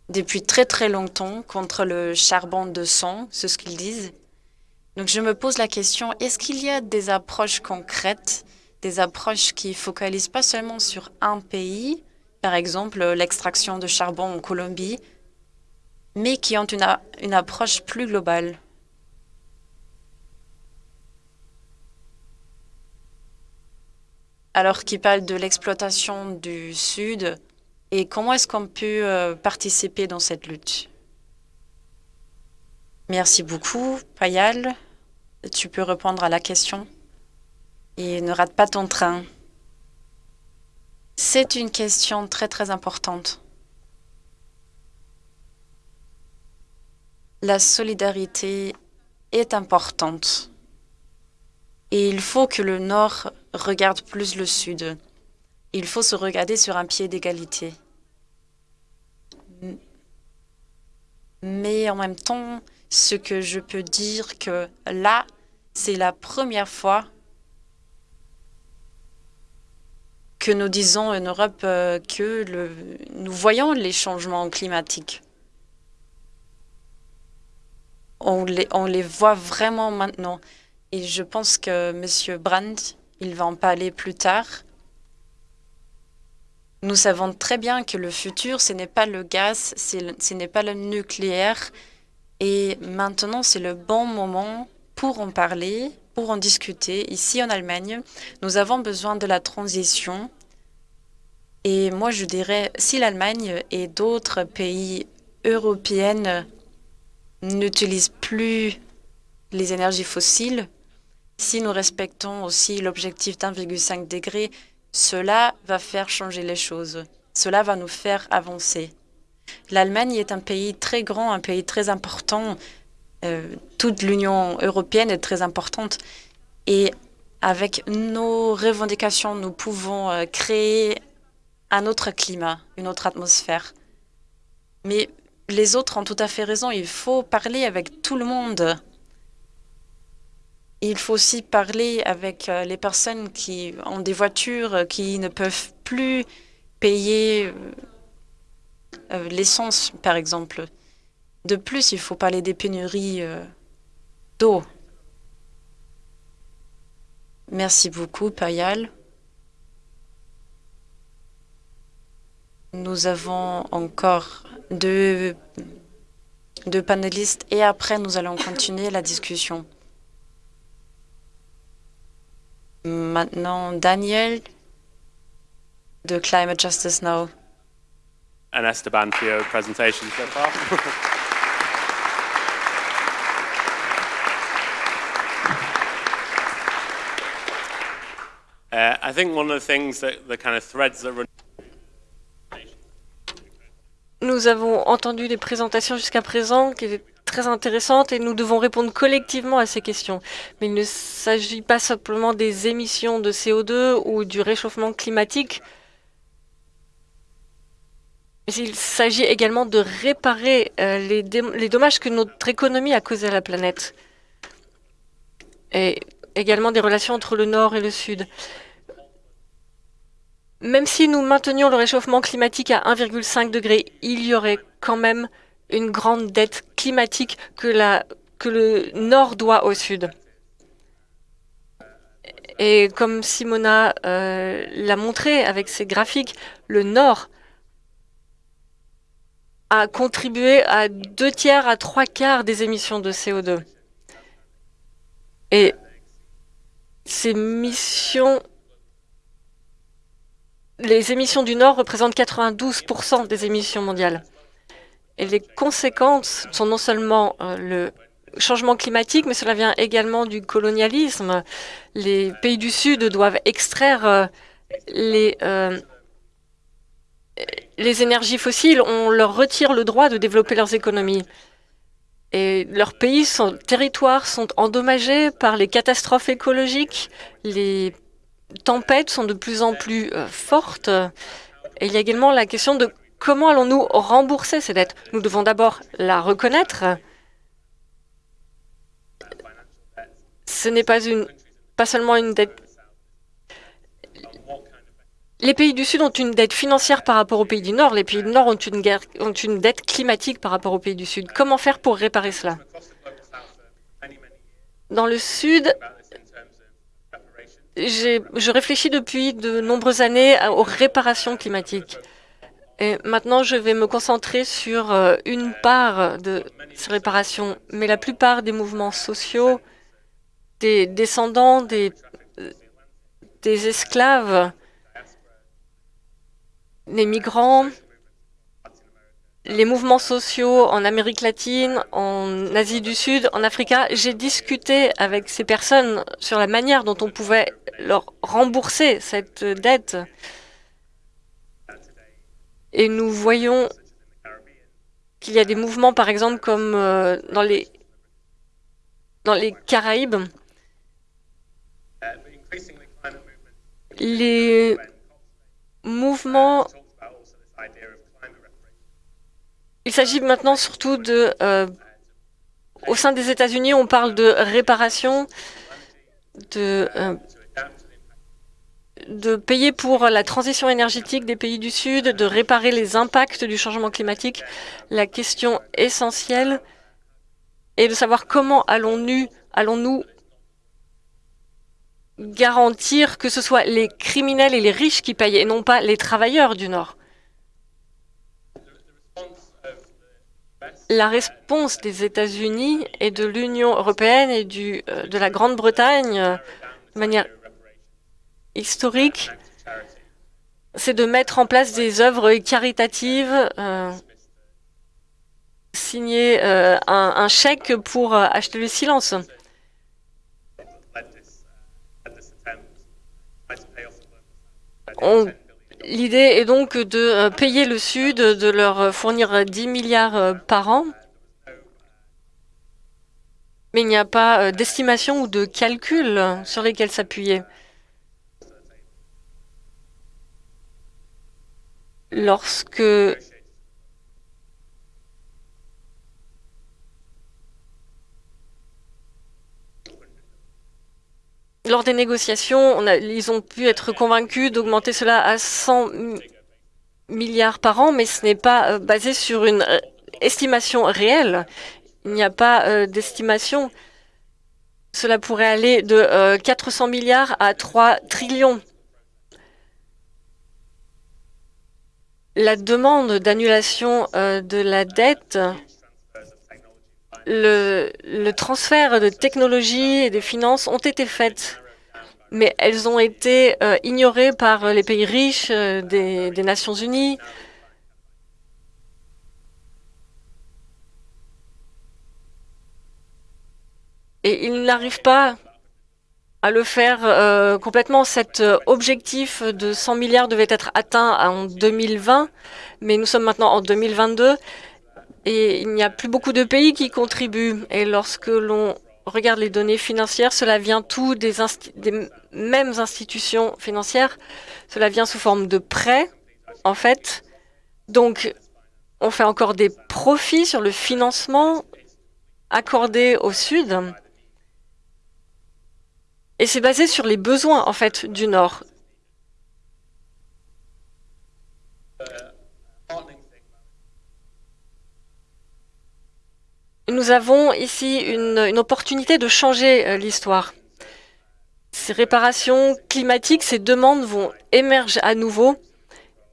depuis très très longtemps contre le charbon de sang, c'est ce qu'ils disent. Donc je me pose la question, est-ce qu'il y a des approches concrètes, des approches qui focalisent pas seulement sur un pays, par exemple l'extraction de charbon en Colombie, mais qui ont une, approche plus globale. Alors qu'il parle de l'exploitation du Sud et comment est-ce qu'on peut euh, participer dans cette lutte? Merci beaucoup, Payal. Tu peux répondre à la question et ne rate pas ton train. C'est une question très très importante. La solidarité est importante et il faut que le Nord regarde plus le Sud. Il faut se regarder sur un pied d'égalité. Mais en même temps, ce que je peux dire que là, c'est la première fois que nous disons en Europe euh, que nous voyons les changements climatiques. On les, on les voit vraiment maintenant. Et je pense que M. Brandt, il va en parler plus tard. Nous savons très bien que le futur, ce n'est pas le gaz, ce n'est pas le nucléaire. Et maintenant, c'est le bon moment pour en parler, pour en discuter. Ici, en Allemagne, nous avons besoin de la transition et moi, je dirais, si l'Allemagne et d'autres pays européens n'utilisent plus les énergies fossiles, si nous respectons aussi l'objectif d'1,5 degré, cela va faire changer les choses. Cela va nous faire avancer. L'Allemagne est un pays très grand, un pays très important. Euh, toute l'Union européenne est très importante. Et avec nos revendications, nous pouvons euh, créer un autre climat, une autre atmosphère. Mais les autres ont tout à fait raison, il faut parler avec tout le monde. Il faut aussi parler avec euh, les personnes qui ont des voitures, qui ne peuvent plus payer l'essence, par exemple. De plus, il faut parler des pénuries d'eau. Merci beaucoup, Payal. Nous avons encore deux panélistes et après nous allons continuer la discussion. Maintenant, Daniel de Climate Justice Now. Esteban. I think one of the things that the kind of threads that run Nous avons entendu des présentations jusqu'à présent qui étaient très intéressantes et nous devons répondre collectivement à ces questions. Mais il ne s'agit pas simplement des émissions de CO2 ou du réchauffement climatique. Il s'agit également de réparer euh, les dommages que notre économie a causés à la planète. Et également des relations entre le Nord et le Sud. Même si nous maintenions le réchauffement climatique à 1,5 degré, il y aurait quand même une grande dette climatique que, le Nord doit au Sud. Et comme Simona euh, l'a montré avec ses graphiques, le Nord a contribué à deux tiers à trois quarts des émissions de CO2. Et ces missions les émissions du Nord représentent 92% des émissions mondiales. Et les conséquences sont non seulement euh, le changement climatique, mais cela vient également du colonialisme. Les pays du Sud doivent extraire euh, les, euh, les énergies fossiles. On leur retire le droit de développer leurs économies. Et leurs pays, son territoires sont endommagés par les catastrophes écologiques, les tempêtes sont de plus en plus euh, fortes. Et il y a également la question de comment allons-nous rembourser ces dettes? Nous devons d'abord la reconnaître. Ce n'est pas, pas seulement une dette. Les pays du Sud ont une dette financière par rapport aux pays du Nord. Les pays du Nord ont une, ont une dette climatique par rapport aux pays du Sud. Comment faire pour réparer cela? Dans le Sud, je réfléchis depuis de nombreuses années aux réparations climatiques. Et maintenant, je vais me concentrer sur euh, une part de ces réparations. Mais la plupart des mouvements sociaux, des descendants des, euh, des esclaves, les migrants, les mouvements sociaux en Amérique latine, en Asie du Sud, en Afrique, j'ai discuté avec ces personnes sur la manière dont on pouvait leur rembourser cette dette. Et nous voyons qu'il y a des mouvements, par exemple, comme euh, dans, les, dans les Caraïbes. Les mouvements il s'agit maintenant surtout de... Euh, au sein des États-Unis, on parle de réparation, de, euh, de payer pour la transition énergétique des pays du Sud, de réparer les impacts du changement climatique. La question essentielle est de savoir comment allons-nous allons garantir que ce soit les criminels et les riches qui payent et non pas les travailleurs du Nord. La réponse des États-Unis et de l'Union européenne et du, euh, de la Grande-Bretagne euh, de manière historique, c'est de mettre en place des œuvres caritatives, euh, signer un, un, chèque pour acheter le silence. On L'idée est donc de euh, payer le Sud, de leur fournir 10 milliards euh, par an. Mais il n'y a pas euh, d'estimation ou de calcul sur lesquels s'appuyer. Lorsque lors des négociations, ils ont pu être convaincus d'augmenter cela à 100 milliards par an, mais ce n'est pas euh, basé sur une euh, estimation réelle. Il n'y a pas euh, d'estimation. Cela pourrait aller de 400 milliards à 3 trillions. La demande d'annulation de la dette le, transfert de technologies et des finances ont été faites, mais elles ont été euh, ignorées par les pays riches euh, des, Nations Unies. Et ils n'arrivent pas à le faire euh, complètement. Cet objectif de 100 milliards devait être atteint en 2020, mais nous sommes maintenant en 2022 et il n'y a plus beaucoup de pays qui contribuent. Et lorsque l'on regarde les données financières, cela vient tout des, des mêmes institutions financières. Cela vient sous forme de prêts, en fait. Donc, on fait encore des profits sur le financement accordé au Sud. Et c'est basé sur les besoins, en fait, du Nord. Nous avons ici une, opportunité de changer euh, l'histoire. Ces réparations climatiques, ces demandes vont émerger à nouveau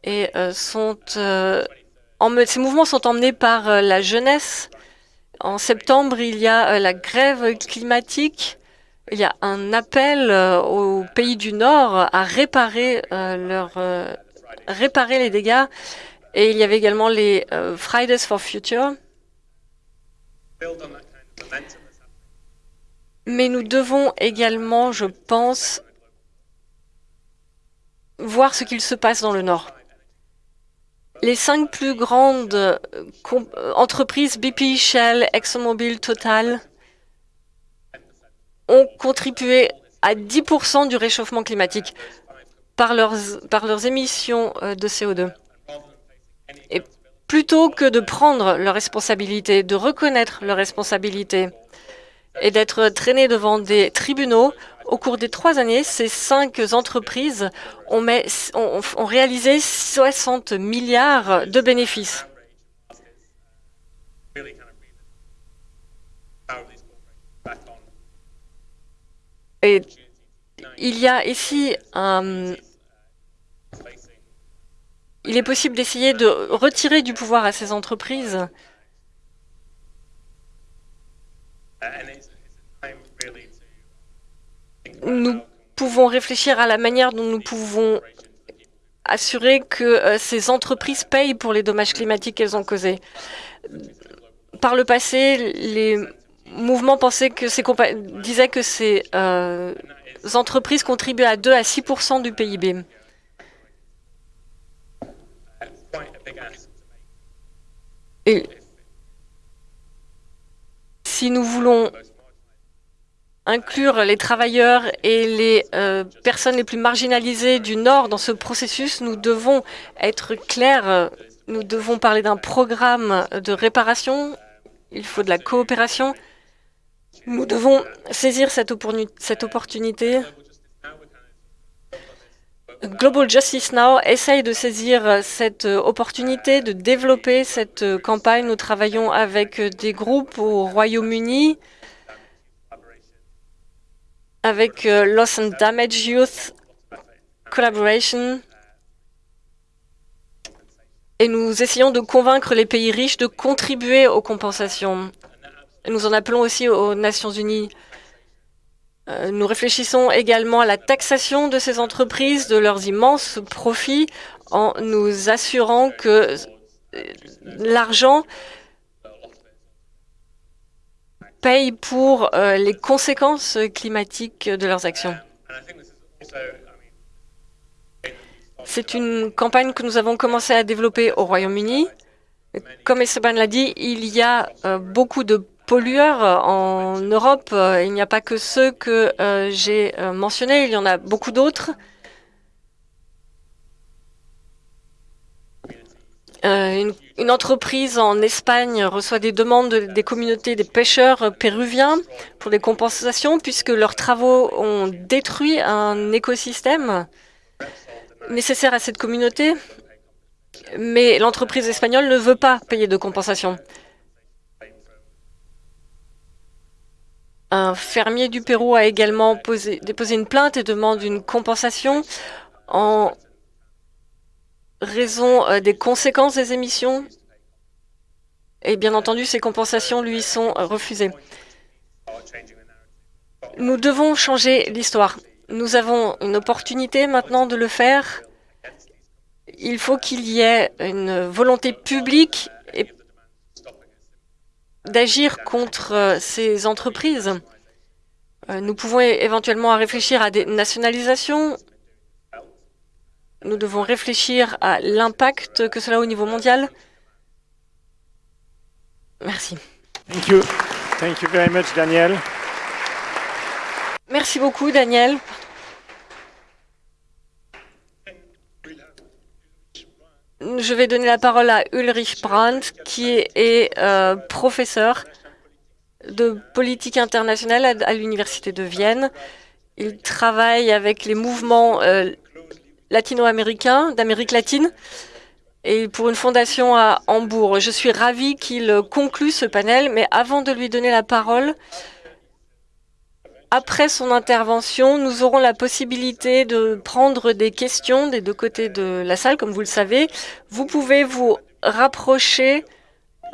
et euh, sont, euh, ces mouvements sont emmenés par la jeunesse. En septembre, il y a la grève climatique. Il y a un appel aux pays du Nord à réparer, leur, réparer les dégâts. Et il y avait également les Fridays for Future. Mais nous devons également, je pense, voir ce qu'il se passe dans le Nord. Les cinq plus grandes euh, entreprises, BP, Shell, ExxonMobil, Total, ont contribué à 10% du réchauffement climatique par leurs, par leurs émissions euh, de CO2. Et plutôt que de prendre leurs responsabilités, de reconnaître leurs responsabilités et d'être traînés devant des tribunaux, au cours des trois années, ces cinq entreprises ont, réalisé 60 milliards de bénéfices. Et il y a ici un... Il est possible d'essayer de retirer du pouvoir à ces entreprises. Nous pouvons réfléchir à la manière dont nous pouvons assurer que euh, ces entreprises payent pour les dommages climatiques qu'elles ont causés. Par le passé, les mouvement pensait que ces disait que ces euh, entreprises contribuaient à 2 à 6% du PIB. Et si nous voulons inclure les travailleurs et les euh, personnes les plus marginalisées du Nord dans ce processus, nous devons être clairs, nous devons parler d'un programme de réparation, il faut de la coopération, nous devons saisir cette, opportunité. Global Justice Now essaye de saisir cette opportunité de développer cette campagne. Nous travaillons avec des groupes au Royaume-Uni, avec euh, Loss and Damage Youth Collaboration, et nous essayons de convaincre les pays riches de contribuer aux compensations. Nous en appelons aussi aux Nations Unies. Euh, nous réfléchissons également à la taxation de ces entreprises, de leurs immenses profits, en nous assurant que euh, l'argent paye pour euh, les conséquences climatiques de leurs actions. C'est une campagne que nous avons commencé à développer au Royaume-Uni. Comme Esteban l'a dit, il y a beaucoup de pollueurs euh, en Europe. Euh, il n'y a pas que ceux que euh, j'ai mentionnés, il y en a beaucoup d'autres. Une, une, entreprise en Espagne reçoit des demandes des communautés des pêcheurs péruviens pour des compensations puisque leurs travaux ont détruit un écosystème nécessaire à cette communauté. Mais l'entreprise espagnole ne veut pas payer de compensation. Un fermier du Pérou a également déposé une plainte et demande une compensation en raison euh, des conséquences des émissions. Et bien entendu, ces compensations lui sont refusées. Nous devons changer l'histoire. Nous avons une opportunité maintenant de le faire. Il faut qu'il y ait une volonté publique d'agir contre ces entreprises. Nous pouvons éventuellement réfléchir à des nationalisations. Nous devons réfléchir à l'impact que cela a au niveau mondial. Merci. Thank you. Thank you very much, Daniel. Merci beaucoup, Daniel. Je vais donner la parole à Ulrich Brandt, qui est euh, professeur de politique internationale à, l'Université de Vienne. Il travaille avec les mouvements euh, latino-américains, d'Amérique latine, et pour une fondation à Hambourg. Je suis ravie qu'il conclue ce panel, mais avant de lui donner la parole, après son intervention, nous aurons la possibilité de prendre des questions des deux côtés de la salle, comme vous le savez. Vous pouvez vous rapprocher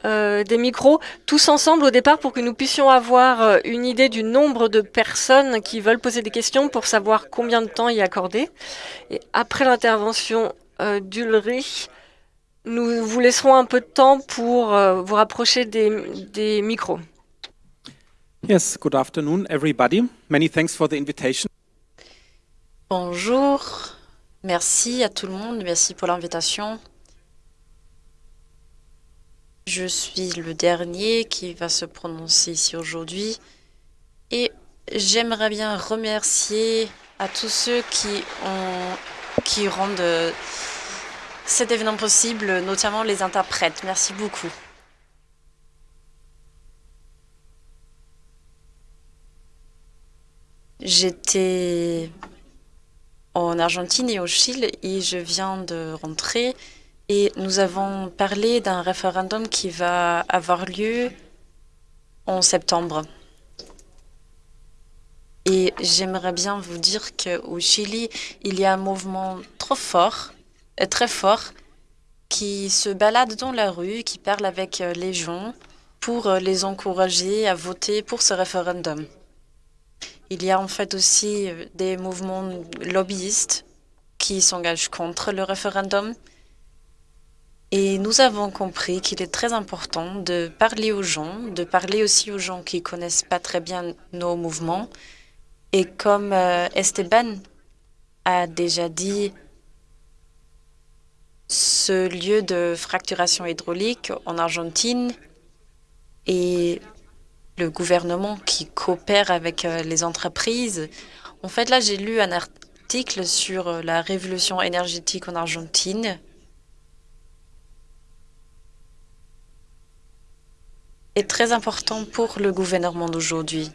euh, des micros tous ensemble au départ pour que nous puissions avoir euh, une idée du nombre de personnes qui veulent poser des questions pour savoir combien de temps y accorder. Et après l'intervention euh, d'Ulrich, nous vous laisserons un peu de temps pour vous rapprocher des micros. Yes, good afternoon, everybody. Many thanks for the invitation. Bonjour, merci à tout le monde, merci pour l'invitation. Je suis le dernier qui va se prononcer ici aujourd'hui et j'aimerais bien remercier à tous ceux qui, qui rendent cet événement possible, notamment les interprètes. Merci beaucoup. J'étais en Argentine et au Chili et je viens de rentrer et nous avons parlé d'un référendum qui va avoir lieu en septembre. Et j'aimerais bien vous dire qu'au Chili, il y a un mouvement trop fort, euh, très fort, qui se balade dans la rue, qui parle avec euh, les gens pour euh, les encourager à voter pour ce référendum. Il y a en fait aussi des mouvements lobbyistes qui s'engagent contre le référendum. Et nous avons compris qu'il est très important de parler aux gens, de parler aussi aux gens qui connaissent pas très bien nos mouvements. Et comme Esteban a déjà dit, ce lieu de fracturation hydraulique en Argentine et le gouvernement qui coopère avec les entreprises. En fait, là, j'ai lu un article sur la révolution énergétique en Argentine. est très important pour le gouvernement d'aujourd'hui.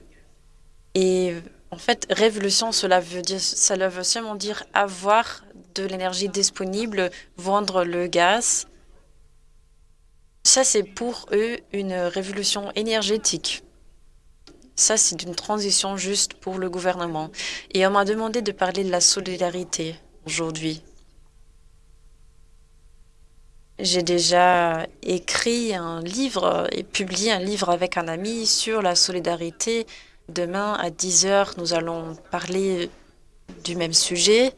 Et en fait, révolution, cela veut, dire, cela veut seulement dire avoir de l'énergie disponible, vendre le gaz. Ça, c'est pour eux une révolution énergétique. Ça, c'est une transition juste pour le gouvernement. Et on m'a demandé de parler de la solidarité aujourd'hui. J'ai déjà écrit un livre et publié un livre avec un ami sur la solidarité. Demain, à 10 heures, nous allons parler du même sujet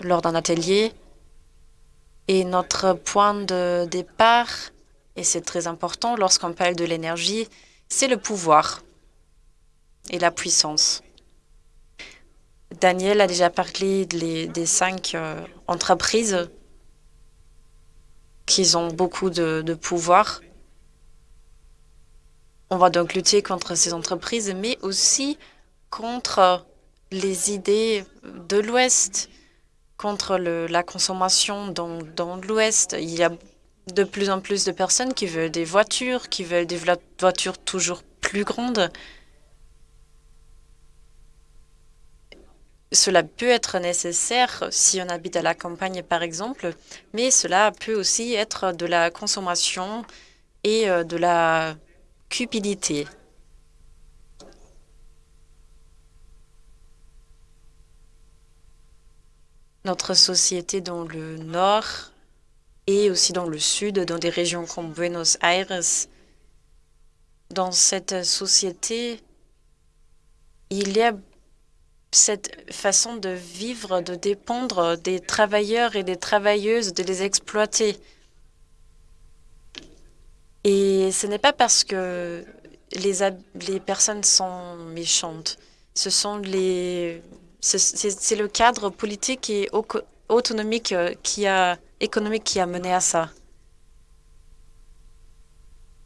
lors d'un atelier. Et notre point de départ, et c'est très important lorsqu'on parle de l'énergie, c'est le pouvoir et la puissance. Daniel a déjà parlé des, cinq euh, entreprises qui ont beaucoup de, pouvoir. On va donc lutter contre ces entreprises, mais aussi contre les idées de l'Ouest, contre la consommation dans, dans l'Ouest. Il y a de plus en plus de personnes qui veulent des voitures, qui veulent des voitures toujours plus grandes. Cela peut être nécessaire si on habite à la campagne, par exemple, mais cela peut aussi être de la consommation et de la cupidité. Notre société dans le Nord et aussi dans le sud, dans des régions comme Buenos Aires. Dans cette société, il y a cette façon de vivre, de dépendre des travailleurs et des travailleuses, de les exploiter. Et ce n'est pas parce que les, personnes sont méchantes. Ce sont les, c'est le cadre politique et autonomique euh, qui a, économique qui a mené à ça.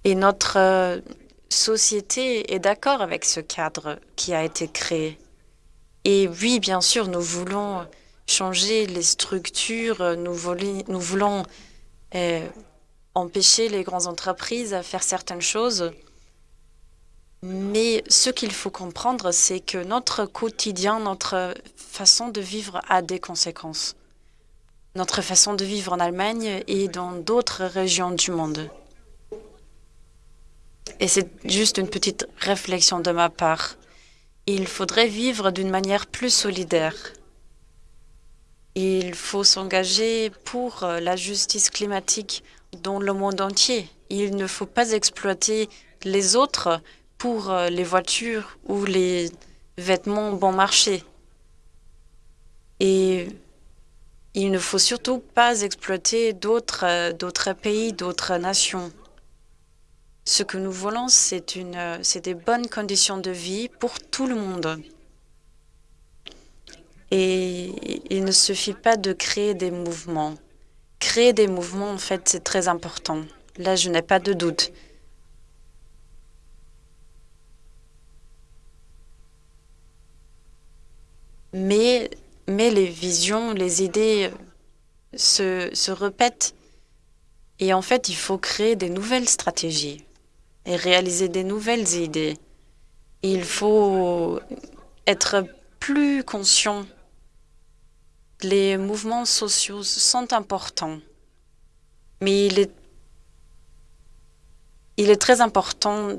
Et notre euh, société est d'accord avec ce cadre qui a été créé. Et oui, bien sûr, nous voulons changer les structures, nous, nous voulons euh, empêcher les grandes entreprises à faire certaines choses. Mais ce qu'il faut comprendre, c'est que notre quotidien, notre façon de vivre a des conséquences. Notre façon de vivre en Allemagne et dans d'autres régions du monde. Et c'est juste une petite réflexion de ma part. Il faudrait vivre d'une manière plus solidaire. Il faut s'engager pour la justice climatique dans le monde entier. Il ne faut pas exploiter les autres pour les voitures ou les vêtements bon marché. Et il ne faut surtout pas exploiter d'autres euh, d'autres pays, d'autres nations. Ce que nous voulons, euh, c'est des bonnes conditions de vie pour tout le monde. Et il ne suffit pas de créer des mouvements. Créer des mouvements, en fait, c'est très important. Là, je n'ai pas de doute. Mais, mais les visions, les idées se, répètent. Et en fait, il faut créer des nouvelles stratégies et réaliser des nouvelles idées. Il faut être plus conscient les mouvements sociaux sont importants, mais il est très important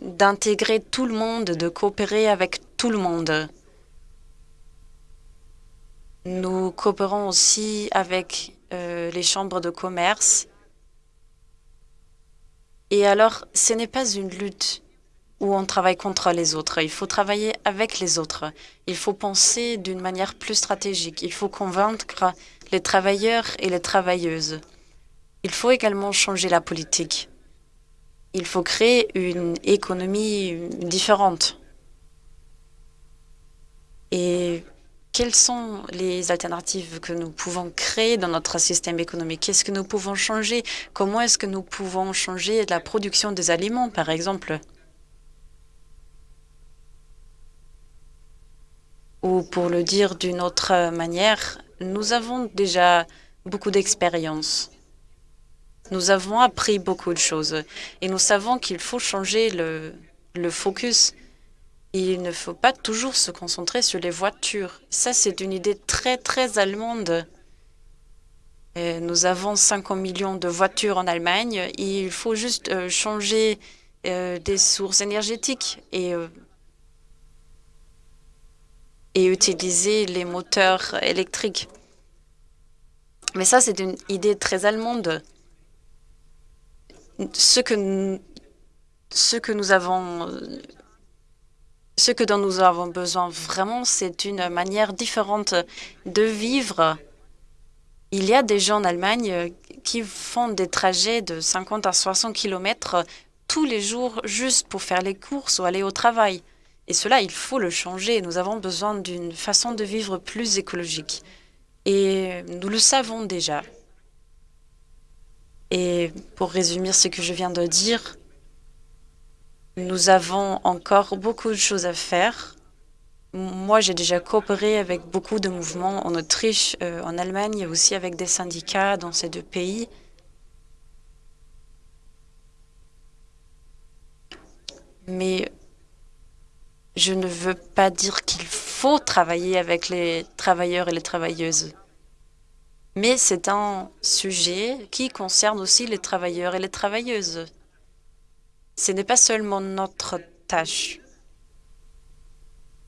d'intégrer tout le monde, de coopérer avec tout le monde. Nous coopérons aussi avec euh, les chambres de commerce. Et alors, ce n'est pas une lutte où on travaille contre les autres. Il faut travailler avec les autres. Il faut penser d'une manière plus stratégique. Il faut convaincre les travailleurs et les travailleuses. Il faut également changer la politique. Il faut créer une économie différente. Et quelles sont les alternatives que nous pouvons créer dans notre système économique? Qu'est-ce que nous pouvons changer? Comment est-ce que nous pouvons changer la production des aliments, par exemple? Ou pour le dire d'une autre manière, nous avons déjà beaucoup d'expérience. Nous avons appris beaucoup de choses et nous savons qu'il faut changer le, le focus. Il ne faut pas toujours se concentrer sur les voitures. Ça, c'est une idée très, très allemande. Et nous avons 50 millions de voitures en Allemagne. il faut juste euh, changer euh, des sources énergétiques et euh, et utiliser les moteurs électriques. Mais ça, c'est une idée très allemande. Ce que, ce que nous avons, ce que dont nous avons besoin vraiment, c'est une manière différente de vivre. Il y a des gens en Allemagne qui font des trajets de 50 à 60 km tous les jours juste pour faire les courses ou aller au travail. Et cela, il faut le changer. Nous avons besoin d'une façon de vivre plus écologique. Et nous le savons déjà. Et pour résumer ce que je viens de dire, nous avons encore beaucoup de choses à faire. Moi, j'ai déjà coopéré avec beaucoup de mouvements en Autriche, euh, en Allemagne, et aussi avec des syndicats dans ces deux pays. Mais je ne veux pas dire qu'il faut travailler avec les travailleurs et les travailleuses. Mais c'est un sujet qui concerne aussi les travailleurs et les travailleuses. Ce n'est pas seulement notre tâche.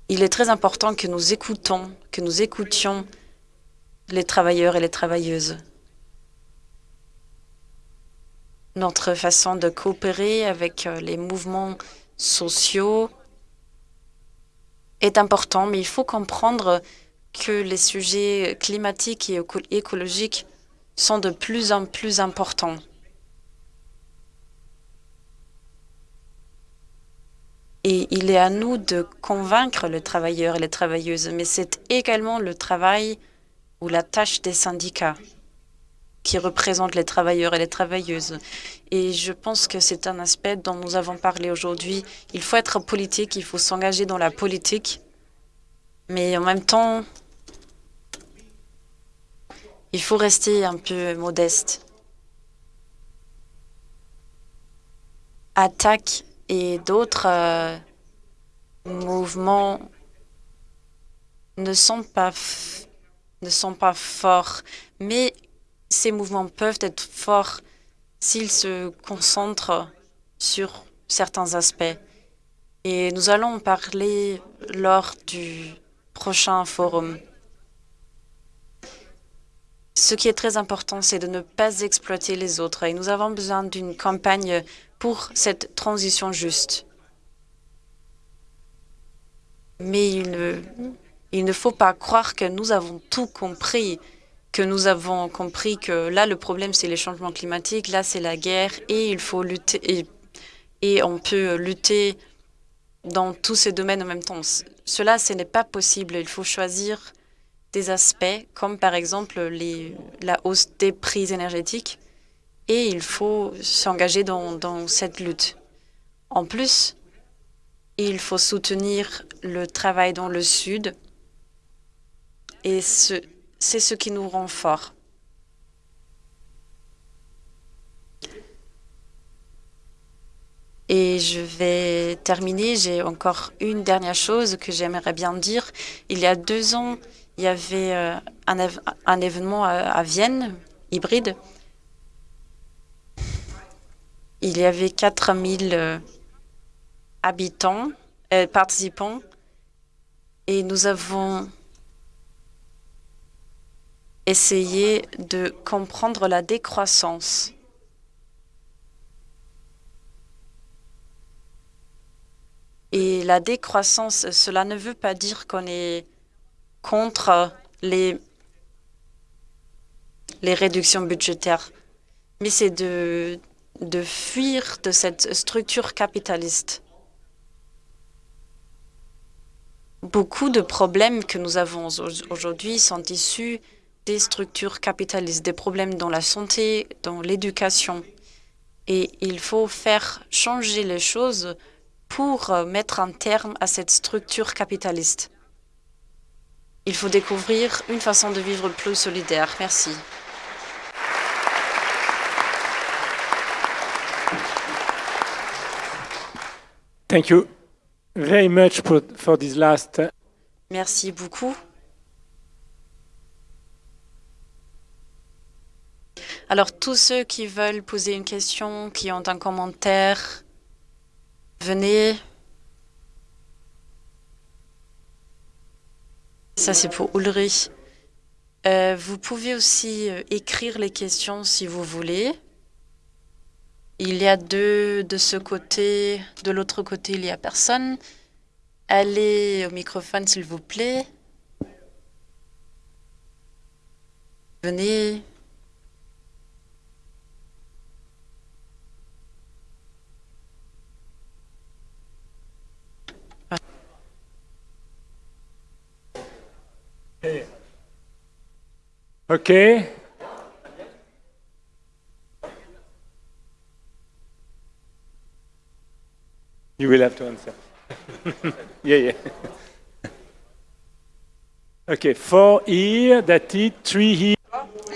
Il est très important que nous écoutons, que nous écoutions les travailleurs et les travailleuses. Notre façon de coopérer avec euh, les mouvements sociaux est important, mais il faut comprendre que les sujets climatiques et éco- écologiques sont de plus en plus importants. Et il est à nous de convaincre les travailleurs et les travailleuses, mais c'est également le travail ou la tâche des syndicats qui représentent les travailleurs et les travailleuses. Et je pense que c'est un aspect dont nous avons parlé aujourd'hui. Il faut être politique, il faut s'engager dans la politique, mais en même temps, il faut rester un peu modeste. Attaque et d'autres euh, mouvements ne sont pas ne sont pas forts, mais ces mouvements peuvent être forts s'ils se concentrent sur certains aspects. Et nous allons en parler lors du prochain forum. Ce qui est très important, c'est de ne pas exploiter les autres. Et nous avons besoin d'une campagne pour cette transition juste. Mais il ne, il ne faut pas croire que nous avons tout compris, que nous avons compris que là, le problème, c'est les changements climatiques, là, c'est la guerre, et il faut lutter, et, on peut lutter dans tous ces domaines en même temps. Cela, ce n'est pas possible. Il faut choisir des aspects, comme par exemple la hausse des prix énergétiques, et il faut s'engager dans, cette lutte. En plus, il faut soutenir le travail dans le Sud, et ce- c'est ce qui nous rend forts. Et je vais terminer. J'ai encore une dernière chose que j'aimerais bien dire. Il y a deux ans, il y avait euh, un, événement à Vienne, hybride. Il y avait 4000 euh, habitants, euh, participants, et nous avons essayé de comprendre la décroissance. Et la décroissance, cela ne veut pas dire qu'on est contre les, les réductions budgétaires, mais c'est de, de fuir de cette structure capitaliste. Beaucoup de problèmes que nous avons au- aujourd'hui sont issus des structures capitalistes, des problèmes dans la santé, dans l'éducation. Et il faut faire changer les choses pour euh, mettre un terme à cette structure capitaliste. Il faut découvrir une façon de vivre plus solidaire. Merci. Thank you very much for, this last. uh, Merci beaucoup. Alors, tous ceux qui veulent poser une question, qui ont un commentaire, venez. Ça, c'est pour Ulrich. Euh, vous pouvez aussi euh, écrire les questions si vous voulez. Il y a deux de ce côté, de l'autre côté, il n'y a personne. Allez au microphone, s'il vous plaît. Venez. Okay. You will have to answer. yeah, yeah. okay, four here, that's it. Three here.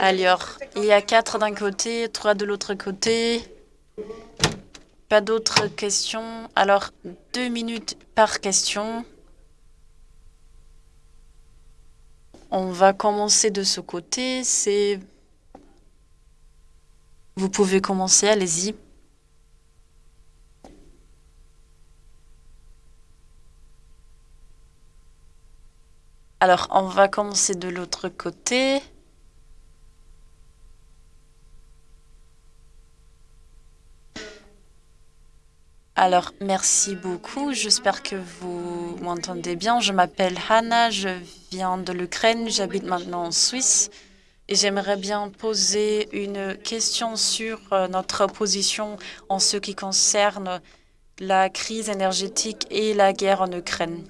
Alors, il y a quatre d'un côté, trois de l'autre côté. Pas d'autres questions. Alors, deux minutes par question. On va commencer de ce côté. C'est. Vous pouvez commencer, allez-y. Alors, on va commencer de l'autre côté. Alors, merci beaucoup. J'espère que vous m'entendez bien. Je m'appelle Hanna, je viens de l'Ukraine, j'habite maintenant en Suisse. Et j'aimerais bien poser une question sur euh, notre position en ce qui concerne la crise énergétique et la guerre en Ukraine.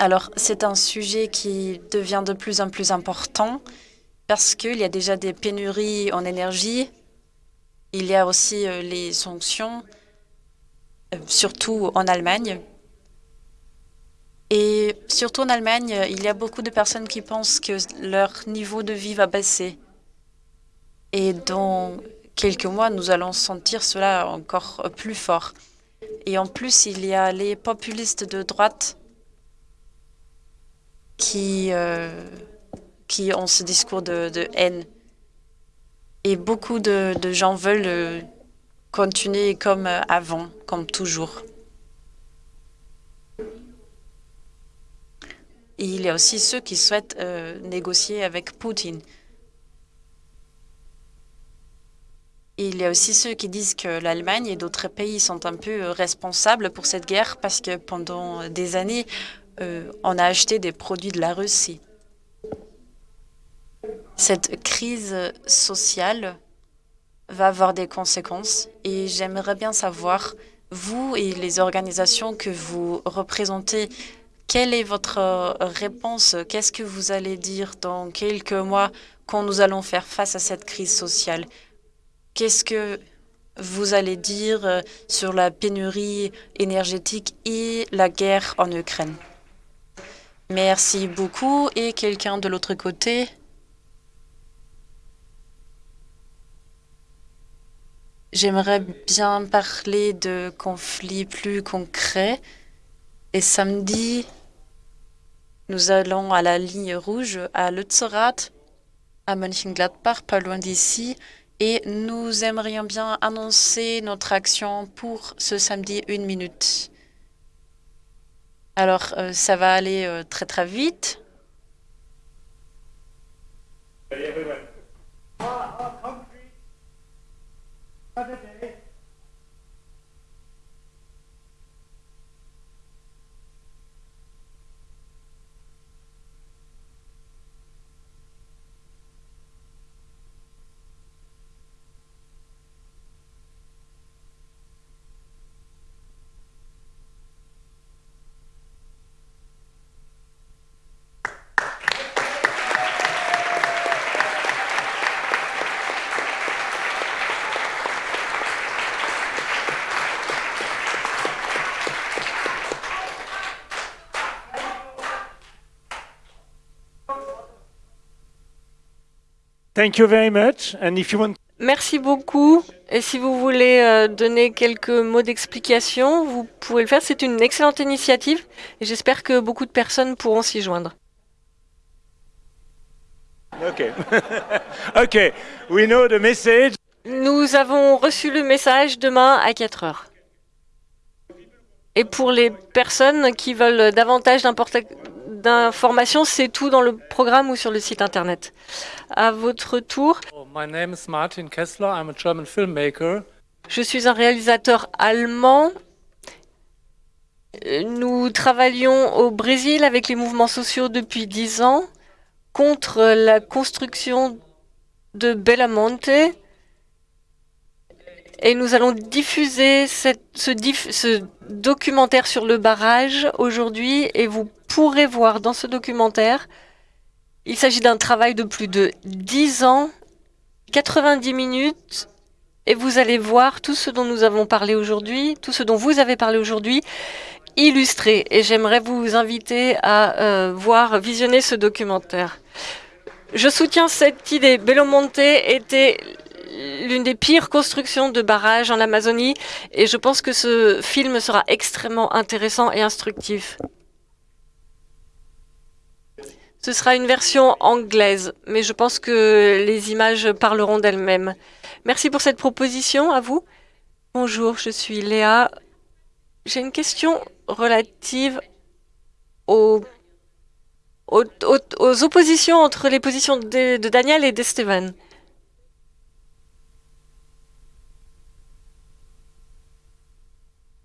Alors, c'est un sujet qui devient de plus en plus important parce qu'il y a déjà des pénuries en énergie. Il y a aussi euh, les sanctions, euh, surtout en Allemagne. Et surtout en Allemagne, il y a beaucoup de personnes qui pensent que leur niveau de vie va baisser. Et dans quelques mois, nous allons sentir cela encore plus fort. Et en plus, il y a les populistes de droite qui, euh, qui ont ce discours de, haine. Et beaucoup de, gens veulent euh, continuer comme avant, comme toujours. Il y a aussi ceux qui souhaitent euh, négocier avec Poutine. Il y a aussi ceux qui disent que l'Allemagne et d'autres pays sont un peu responsables pour cette guerre parce que pendant des années, euh, on a acheté des produits de la Russie. Cette crise sociale va avoir des conséquences et j'aimerais bien savoir, vous et les organisations que vous représentez, quelle est votre réponse? Qu'est-ce que vous allez dire dans quelques mois quand nous allons faire face à cette crise sociale? Qu'est-ce que vous allez dire sur la pénurie énergétique et la guerre en Ukraine? Merci beaucoup. Et quelqu'un de l'autre côté? J'aimerais bien parler de conflits plus concrets. Et samedi, nous allons à la ligne rouge à Lützerath, à Mönchengladbach, pas loin d'ici, et nous aimerions bien annoncer notre action pour ce samedi une minute. Alors, euh, ça va aller euh, très très vite. Thank you very much. And if you want... Merci beaucoup. Et si vous voulez euh, donner quelques mots d'explication, vous pouvez le faire. C'est une excellente initiative et j'espère que beaucoup de personnes pourront s'y joindre. We know the message. Nous avons reçu le message demain à 4 heures. Et pour les personnes qui veulent davantage d'informations, c'est tout dans le programme ou sur le site internet? À votre tour. My name is Martin Kessler. I'm a German filmmaker. Je suis un réalisateur allemand. Nous travaillons au Brésil avec les mouvements sociaux depuis dix ans contre la construction de Belamonte. Et nous allons diffuser ce documentaire sur le barrage aujourd'hui et vous pourrez voir dans ce documentaire, il s'agit d'un travail de plus de 10 ans, 90 minutes, et vous allez voir tout ce dont nous avons parlé aujourd'hui, tout ce dont vous avez parlé aujourd'hui, illustré. Et j'aimerais vous inviter à euh, voir, visionner ce documentaire. Je soutiens cette idée. Belomonte était l'une des pires constructions de barrages en Amazonie et je pense que ce film sera extrêmement intéressant et instructif. Ce sera une version anglaise, mais je pense que les images parleront d'elles-mêmes. Merci pour cette proposition, à vous. Bonjour, je suis Léa. J'ai une question relative aux, oppositions entre les positions de, de Daniel et d'Esteban.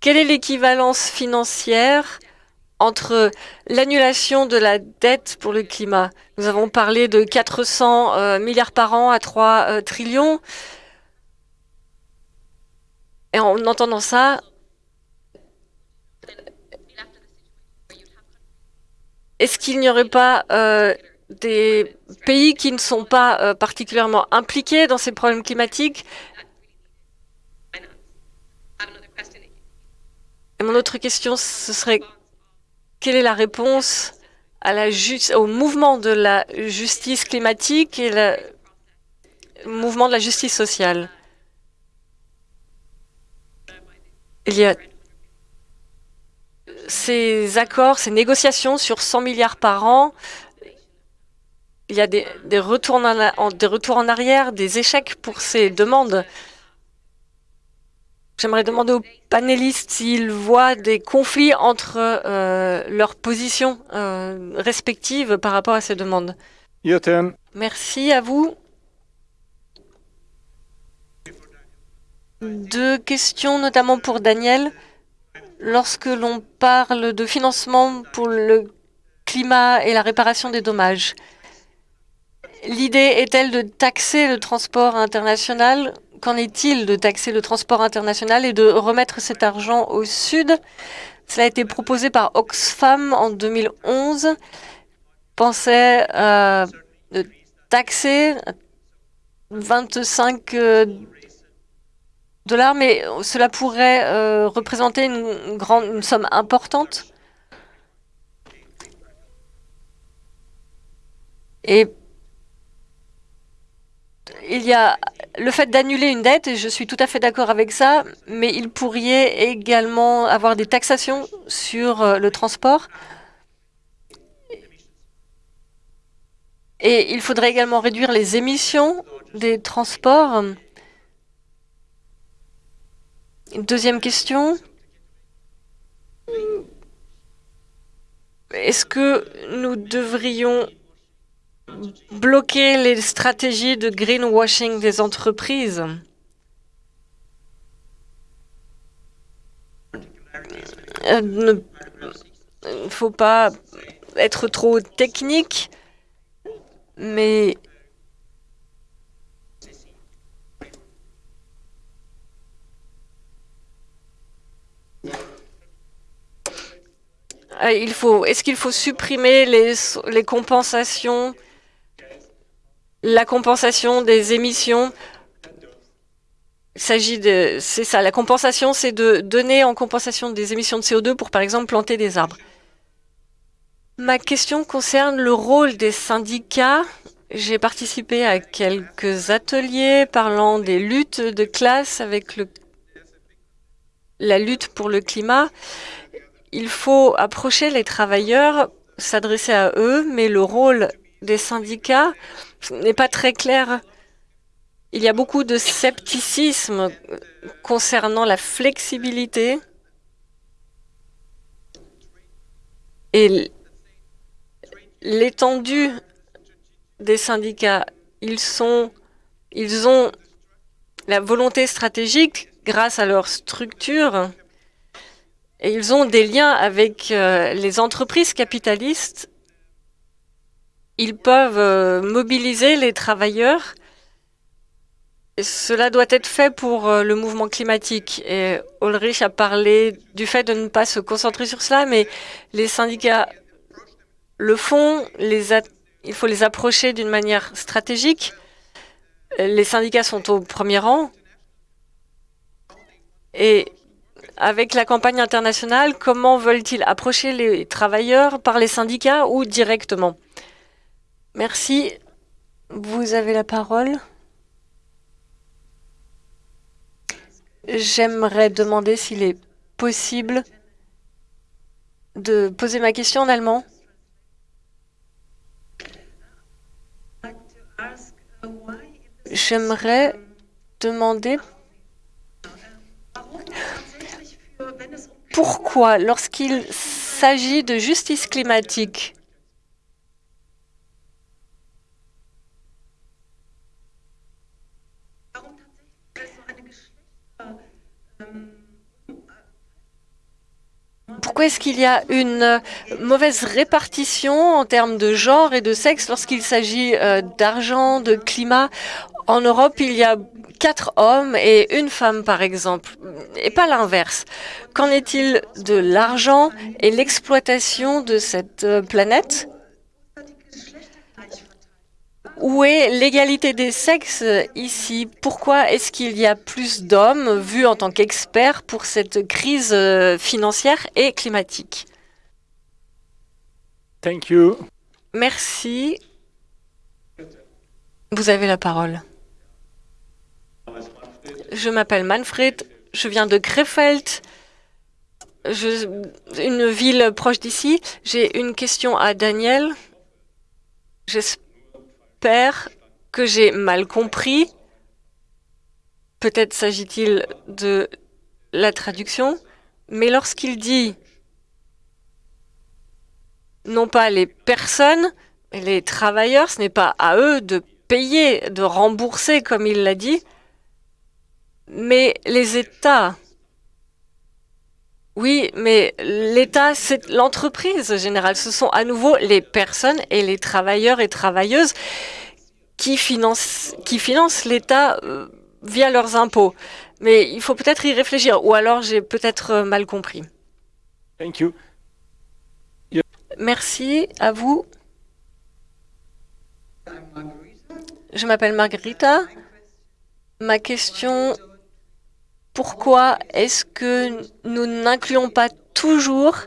Quelle est l'équivalence financière entre l'annulation de la dette pour le climat? Nous avons parlé de 400 euh, milliards par an à 3 euh, trillions. Et en entendant ça, est-ce qu'il n'y aurait pas euh, des pays qui ne sont pas particulièrement impliqués dans ces problèmes climatiques? Et mon autre question, ce serait quelle est la réponse au mouvement de la justice climatique et le mouvement de la justice sociale? Il y a ces accords, ces négociations sur 100 milliards par an, il y a des retours en arrière, des échecs pour ces demandes. J'aimerais demander aux panélistes s'ils voient des conflits entre euh, leurs positions euh, respectives par rapport à ces demandes. Merci à vous. Deux questions, notamment pour Daniel. Lorsque l'on parle de financement pour le climat et la réparation des dommages, l'idée est-elle de taxer le transport international Qu'en est-il de taxer le transport international et de remettre cet argent au Sud? Cela a été proposé par Oxfam en 2011. Pensait euh, de taxer 25 dollars, mais cela pourrait euh, représenter une, grande, une somme importante? Et il y a le fait d'annuler une dette, et je suis tout à fait d'accord avec ça, mais il pourrait également avoir des taxations sur euh, le transport. Et il faudrait également réduire les émissions des transports. Deuxième question. Est-ce que nous devrions bloquer les stratégies de greenwashing des entreprises. Il ne faut pas être trop technique, mais Euh, il faut, est-ce qu'il faut supprimer les, les compensations, la compensation des émissions s'agit de, c'est ça, la compensation, c'est de donner en compensation des émissions de CO2 pour, par exemple, planter des arbres. Ma question concerne le rôle des syndicats. J'ai participé à quelques ateliers parlant des luttes de classe avec la lutte pour le climat il faut approcher les travailleurs, s'adresser à eux, mais le rôle des syndicats n'est pas très clair. Il y a beaucoup de scepticisme concernant la flexibilité et l'étendue des syndicats. Ils, sont, ils ont la volonté stratégique, grâce à leur structure, et ils ont des liens avec euh, les entreprises capitalistes. Ils peuvent euh, mobiliser les travailleurs. cela doit être fait pour euh, le mouvement climatique. Et Ulrich a parlé du fait de ne pas se concentrer sur cela, mais les syndicats le font. Il faut les approcher d'une manière stratégique. Les syndicats sont au premier rang. Et avec la campagne internationale, comment veulent-ils approcher les travailleurs par les syndicats ou directement? Merci. Vous avez la parole. J'aimerais demander s'il est possible de poser ma question en allemand. J'aimerais demander pourquoi, lorsqu'il s'agit de justice climatique, pourquoi est-ce qu'il y a une euh, mauvaise répartition en termes de genre et de sexe lorsqu'il s'agit euh, d'argent, de climat? En Europe, il y a quatre hommes et une femme, par exemple, et pas l'inverse. Qu'en est-il de l'argent et l'exploitation de cette euh, planète? Où est l'égalité des sexes ici? Pourquoi est-ce qu'il y a plus d'hommes vus en tant qu'experts pour cette crise euh, financière et climatique? Thank you. Merci. Vous avez la parole. Je m'appelle Manfred, je viens de Krefeld, je, une ville proche d'ici. J'ai une question à Daniel. J'espère Que j'ai mal compris. Peut-être s'agit-il de la traduction, mais lorsqu'il dit non pas les personnes, les travailleurs, ce n'est pas à eux de payer, de rembourser comme il l'a dit, mais les États. Oui, mais l'État, c'est l'entreprise générale. Ce sont à nouveau les personnes et les travailleurs et travailleuses qui financent, qui financent l'État euh, via leurs impôts. Mais il faut peut-être y réfléchir, ou alors j'ai peut-être euh, mal compris. Thank you. Merci à vous. Je m'appelle Margarita. Ma question, pourquoi est-ce que nous n'incluons pas toujours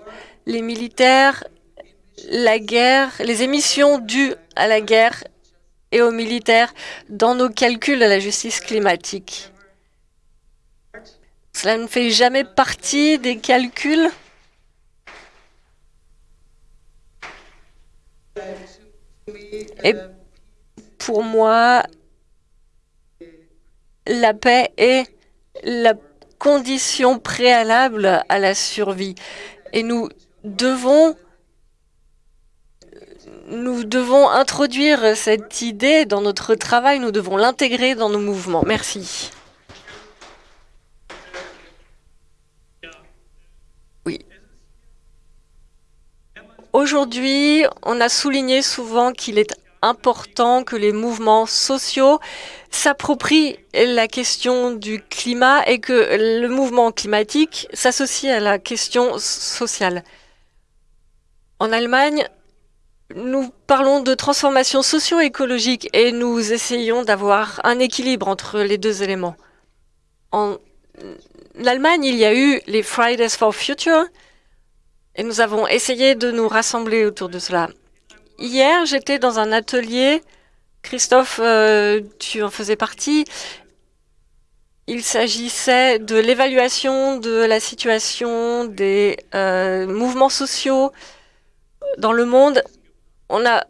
les militaires, la guerre, les émissions dues à la guerre et aux militaires dans nos calculs de la justice climatique? Cela ne fait jamais partie des calculs? Et pour moi, la paix est la condition préalable à la survie. Et nous devons nous devons introduire cette idée dans notre travail, nous devons l'intégrer dans nos mouvements. Merci. Oui. Aujourd'hui, on a souligné souvent qu'il est important que les mouvements sociaux s'approprient la question du climat et que le mouvement climatique s'associe à la question sociale. En Allemagne, nous parlons de transformation socio-écologique et nous essayons d'avoir un équilibre entre les deux éléments. En Allemagne, il y a eu les Fridays for Future et nous avons essayé de nous rassembler autour de cela. Hier, j'étais dans un atelier, Christophe, euh, tu en faisais partie, il s'agissait de l'évaluation de la situation des euh, mouvements sociaux dans le monde on a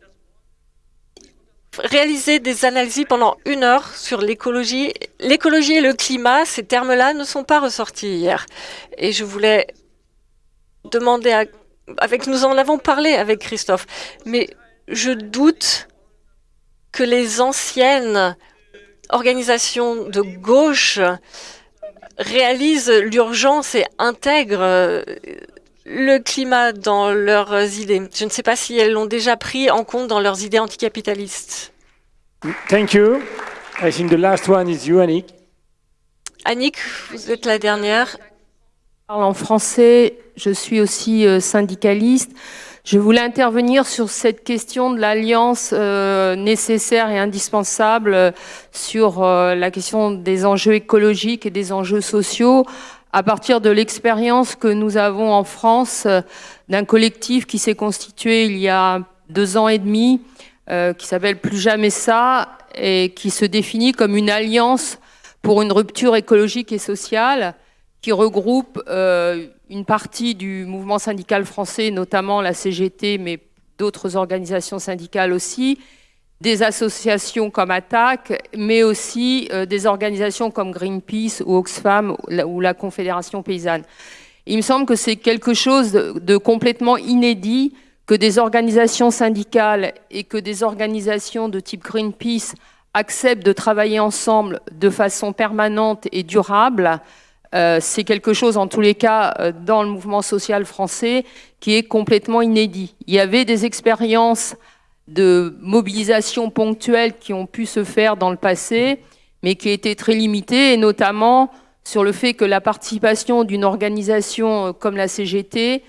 réalisé des analyses pendant une heure sur l'écologie. L'écologie et le climat, ces termes-là ne sont pas ressortis hier. Et je voulais demander à... Avec, nous en avons parlé avec Christophe, mais je doute que les anciennes organisations de gauche réalisent l'urgence et intègrent le climat dans leurs idées. Je ne sais pas si elles l'ont déjà pris en compte dans leurs idées anticapitalistes. Thank you. I think the last one is you, Annick. Annick, vous êtes la dernière. Je parle en français, je suis aussi euh, syndicaliste. Je voulais intervenir sur cette question de l'alliance euh, nécessaire et indispensable euh, sur la question des enjeux écologiques et des enjeux sociaux à partir de l'expérience que nous avons en France d'un collectif qui s'est constitué il y a deux ans et demi, qui s'appelle Plus jamais ça, et qui se définit comme une alliance pour une rupture écologique et sociale, qui regroupe euh, une partie du mouvement syndical français, notamment la CGT, mais d'autres organisations syndicales aussi, des associations comme Attac, mais aussi euh, des organisations comme Greenpeace ou Oxfam ou la Confédération paysanne. Il me semble que c'est quelque chose de, complètement inédit que des organisations syndicales et que des organisations de type Greenpeace acceptent de travailler ensemble de façon permanente et durable euh, c'est quelque chose, en tous les cas, euh, dans le mouvement social français, qui est complètement inédit. Il y avait des expériences de mobilisation ponctuelle qui ont pu se faire dans le passé, mais qui étaient très limitées, et notamment sur le fait que la participation d'une organisation euh, comme la CGT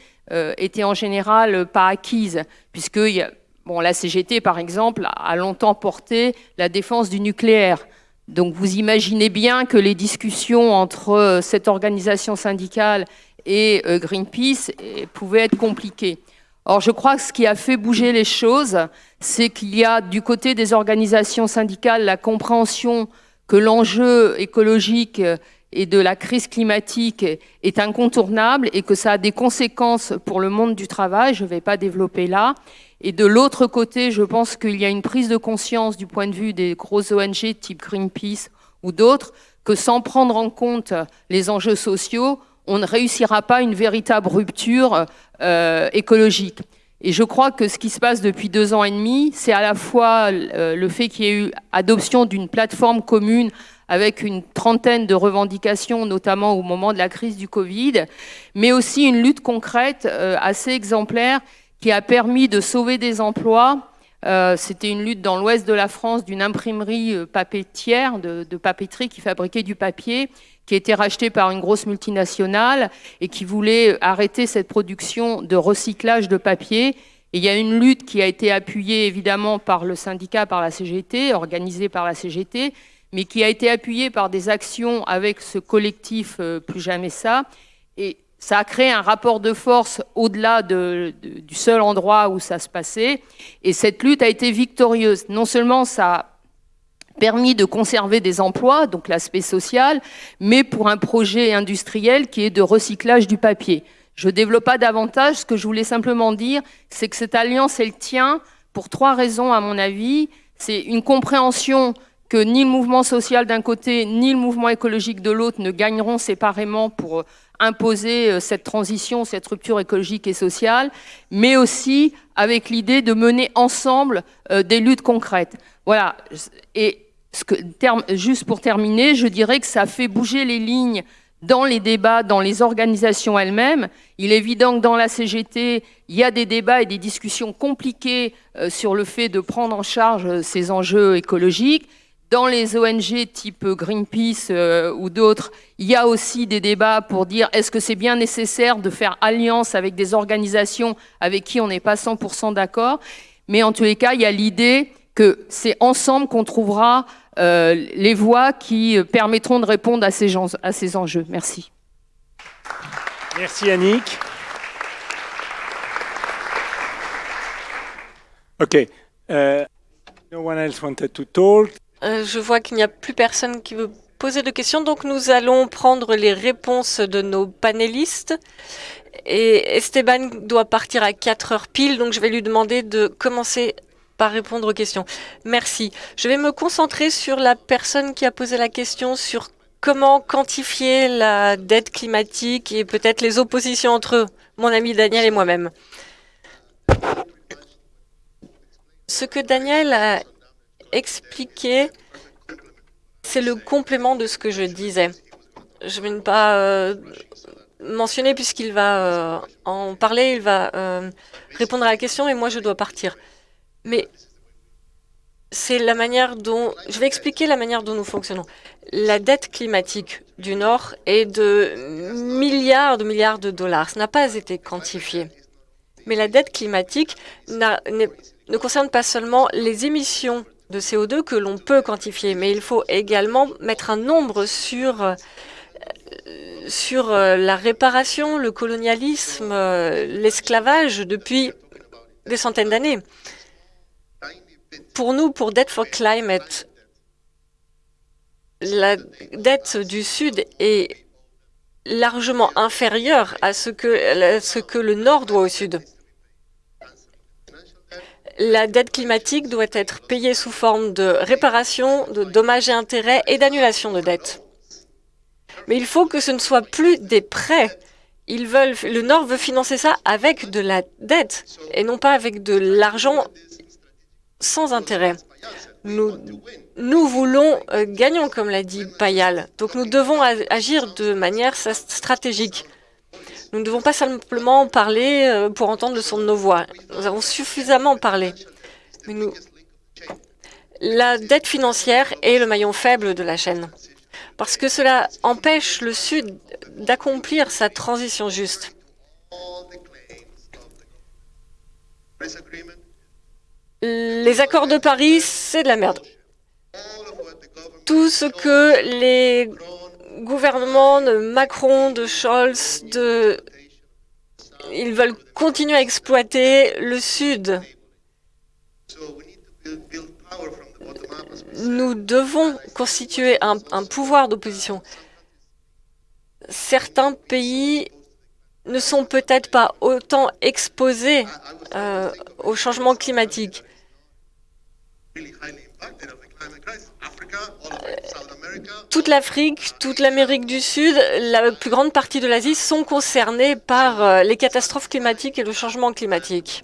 était en général pas acquise, puisque la CGT, par exemple, a longtemps porté la défense du nucléaire. Donc vous imaginez bien que les discussions entre euh, cette organisation syndicale et euh, Greenpeace eh, pouvaient être compliquées. Or, je crois que ce qui a fait bouger les choses, c'est qu'il y a du côté des organisations syndicales la compréhension que l'enjeu écologique et de la crise climatique est incontournable et que ça a des conséquences pour le monde du travail, je ne vais pas développer là, et de l'autre côté, je pense qu'il y a une prise de conscience du point de vue des grosses ONG type Greenpeace ou d'autres, que sans prendre en compte les enjeux sociaux, on ne réussira pas une véritable rupture euh, écologique. Et je crois que ce qui se passe depuis deux ans et demi, c'est à la fois euh, le fait qu'il y ait eu adoption d'une plateforme commune avec une trentaine de revendications, notamment au moment de la crise du Covid, mais aussi une lutte concrète euh, assez exemplaire qui a permis de sauver des emplois. Euh, c'était une lutte dans l'ouest de la France d'une imprimerie euh, papier de, papeterie qui fabriquait du papier, qui a été rachetée par une grosse multinationale et qui voulait arrêter cette production de recyclage de papier. Et il y a une lutte qui a été appuyée évidemment par le syndicat, par la CGT, organisée par la CGT, mais qui a été appuyée par des actions avec ce collectif euh, Plus Jamais Ça. Et ça a créé un rapport de force au-delà du seul endroit où ça se passait. Et cette lutte a été victorieuse. Non seulement ça a permis de conserver des emplois, donc l'aspect social, mais pour un projet industriel qui est de recyclage du papier. Je ne développe pas davantage. Ce que je voulais simplement dire, c'est que cette alliance, elle tient pour trois raisons, à mon avis. C'est une compréhension que ni le mouvement social d'un côté, ni le mouvement écologique de l'autre ne gagneront séparément pour imposer euh, cette transition, cette rupture écologique et sociale, mais aussi avec l'idée de mener ensemble euh, des luttes concrètes. Voilà. Et ce que, juste pour terminer, je dirais que ça fait bouger les lignes dans les débats, dans les organisations elles-mêmes. Il est évident que dans la CGT, il y a des débats et des discussions compliquées euh, sur le fait de prendre en charge ces enjeux écologiques. Dans les ONG type Greenpeace euh, ou d'autres, il y a aussi des débats pour dire est-ce que c'est bien nécessaire de faire alliance avec des organisations avec qui on n'est pas 100% d'accord? Mais en tous les cas, il y a l'idée que c'est ensemble qu'on trouvera euh, les voies qui permettront de répondre à ces, enjeux. Merci. Merci Annick. OK. Uh, no one else wanted to talk. Euh, je vois qu'il n'y a plus personne qui veut poser de questions, donc nous allons prendre les réponses de nos panélistes. Et Esteban doit partir à 4 heures pile, donc je vais lui demander de commencer par répondre aux questions. Merci. Je vais me concentrer sur la personne qui a posé la question sur comment quantifier la dette climatique et peut-être les oppositions entre mon ami Daniel et moi-même. Ce que Daniel a expliquer, c'est le complément de ce que je disais. Je vais ne pas euh, mentionner puisqu'il va euh, en parler, il va euh, répondre à la question et moi je dois partir. Mais c'est la manière dont... Je vais expliquer la manière dont nous fonctionnons. La dette climatique du Nord est de milliards de milliards de dollars. Ça n'a pas été quantifié. Mais la dette climatique ne concerne pas seulement les émissions de CO2 que l'on peut quantifier, mais il faut également mettre un nombre sur, euh, euh, la réparation, le colonialisme, euh, l'esclavage depuis des centaines d'années. Pour nous, pour Debt for Climate, la dette du Sud est largement inférieure à ce que le Nord doit au Sud la dette climatique doit être payée sous forme de réparation, de dommages et intérêts et d'annulation de dettes. Mais il faut que ce ne soit plus des prêts. Le Nord veut financer ça avec de la dette et non pas avec de l'argent sans intérêt. Nous, nous voulons euh, gagnons, comme l'a dit Payal. Donc nous devons agir de manière stratégique. Nous ne devons pas simplement parler euh, pour entendre le son de nos voix. Nous avons suffisamment parlé. La dette financière est le maillon faible de la chaîne, parce que cela empêche le Sud d'accomplir sa transition juste. Les accords de Paris, c'est de la merde. Tout ce que les gouvernements de Macron, de Scholz, de... ils veulent continuer à exploiter le Sud. Nous devons constituer un, un pouvoir d'opposition. Certains pays ne sont peut-être pas autant exposés euh, au changement climatique. Toute l'Afrique, toute l'Amérique du Sud, la plus grande partie de l'Asie sont concernés par euh, les catastrophes climatiques et le changement climatique.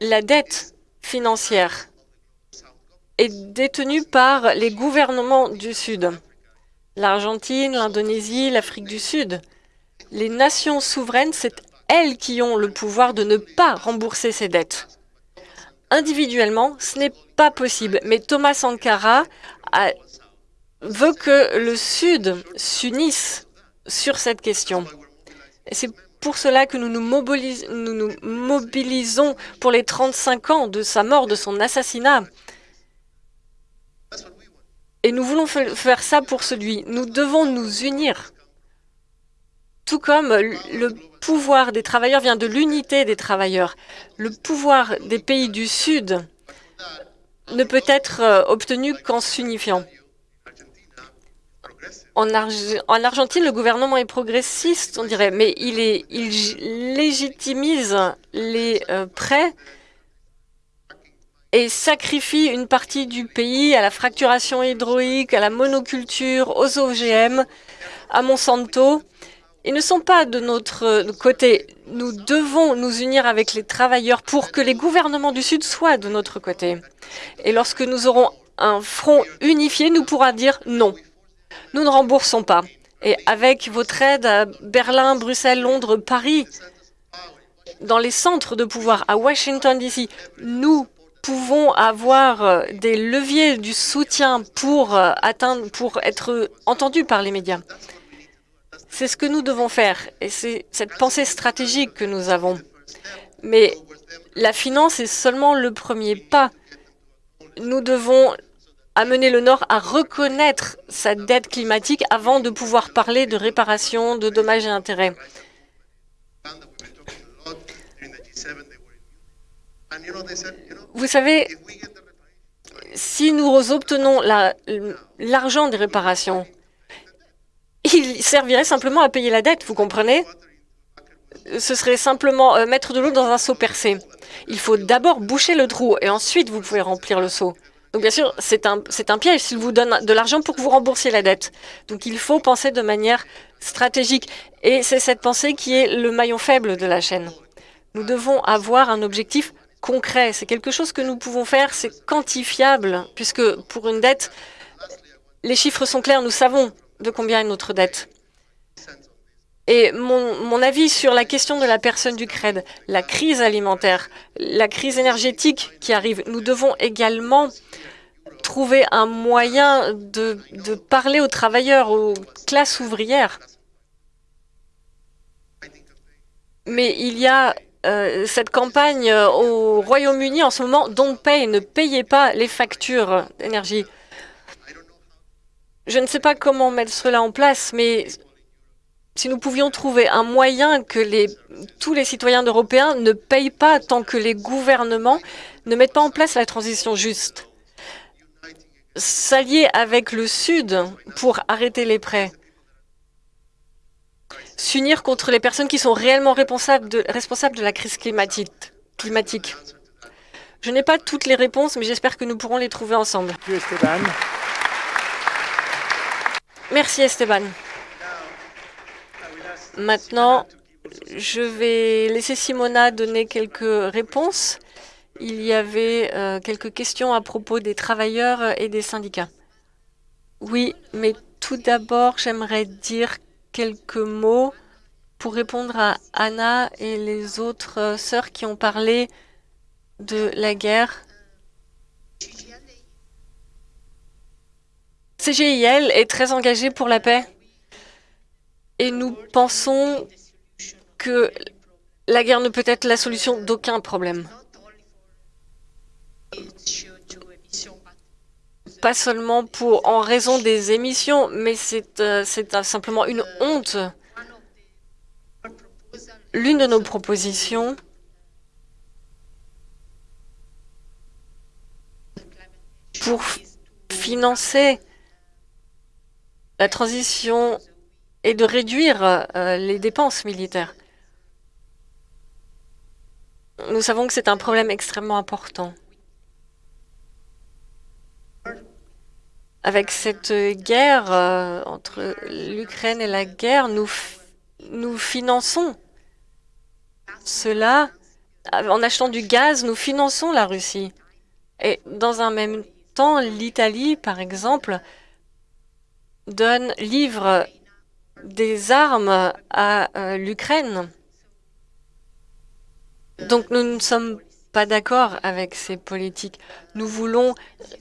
La dette financière est détenue par les gouvernements du Sud. L'Argentine, l'Indonésie, l'Afrique du Sud. Les nations souveraines, c'est elles qui ont le pouvoir de ne pas rembourser ces dettes. Individuellement, ce n'est pas possible, mais Thomas Sankara veut que le Sud s'unisse sur cette question. C'est pour cela que nous nous, nous nous mobilisons pour les 35 ans de sa mort, de son assassinat. Et nous voulons faire ça pour celui. Nous devons nous unir. Tout comme le pouvoir des travailleurs vient de l'unité des travailleurs. Le pouvoir des pays du Sud ne peut être euh, obtenu qu'en s'unifiant. En, Argentine, le gouvernement est progressiste, on dirait, mais il légitimise les euh, prêts et sacrifie une partie du pays à la fracturation hydraulique, à la monoculture, aux OGM, à Monsanto. Ils ne sont pas de notre côté. Nous devons nous unir avec les travailleurs pour que les gouvernements du Sud soient de notre côté. Et lorsque nous aurons un front unifié, nous pourrons dire non. Nous ne remboursons pas. Et avec votre aide à Berlin, Bruxelles, Londres, Paris, dans les centres de pouvoir à Washington, D.C., nous pouvons avoir euh, des leviers du soutien pour euh, pour être entendus par les médias. C'est ce que nous devons faire et c'est cette pensée stratégique que nous avons. Mais la finance est seulement le premier pas. Nous devons amener le Nord à reconnaître sa dette climatique avant de pouvoir parler de réparation, de dommages et intérêts. Vous savez, si nous obtenons l'argent des réparations, il servirait simplement à payer la dette, vous comprenez? Ce serait simplement euh, mettre de l'eau dans un seau percé. Il faut d'abord boucher le trou et ensuite vous pouvez remplir le seau. Donc bien sûr, c'est un, un piège s'il vous donne de l'argent pour que vous remboursiez la dette. Donc il faut penser de manière stratégique. Et c'est cette pensée qui est le maillon faible de la chaîne. Nous devons avoir un objectif concret. C'est quelque chose que nous pouvons faire, c'est quantifiable, puisque pour une dette, les chiffres sont clairs, nous savons de combien est notre dette? Et mon, mon, avis sur la question de la personne du CRED, la crise alimentaire, la crise énergétique qui arrive, nous devons également trouver un moyen de, de parler aux travailleurs, aux classes ouvrières. Mais il y a euh, cette campagne euh, au Royaume-Uni en ce moment, Don't Pay, ne payez pas les factures d'énergie. Je ne sais pas comment mettre cela en place, mais si nous pouvions trouver un moyen que tous les citoyens européens ne payent pas tant que les gouvernements ne mettent pas en place la transition juste. S'allier avec le Sud pour arrêter les prêts s'unir contre les personnes qui sont réellement responsables de, la crise climatique. Je n'ai pas toutes les réponses, mais j'espère que nous pourrons les trouver ensemble. Esteban. Maintenant, je vais laisser Simona donner quelques réponses il y avait euh, quelques questions à propos des travailleurs et des syndicats. Oui, mais tout d'abord, j'aimerais dire quelques mots pour répondre à Anna et les autres sœurs qui ont parlé de la guerre. CGIL est très engagé pour la paix et nous pensons que la guerre ne peut être la solution d'aucun problème. Pas seulement pour, en raison des émissions, mais c'est euh, simplement une honte. L'une de nos propositions pour financer la transition et de réduire euh, les dépenses militaires. Nous savons que c'est un problème extrêmement important. Avec cette guerre euh, entre l'Ukraine et la guerre, nous finançons cela. En achetant du gaz, nous finançons la Russie. Et dans un même temps, l'Italie, par exemple, donne, livre des armes à euh, l'Ukraine. Donc nous ne sommes pas d'accord avec ces politiques. Nous voulons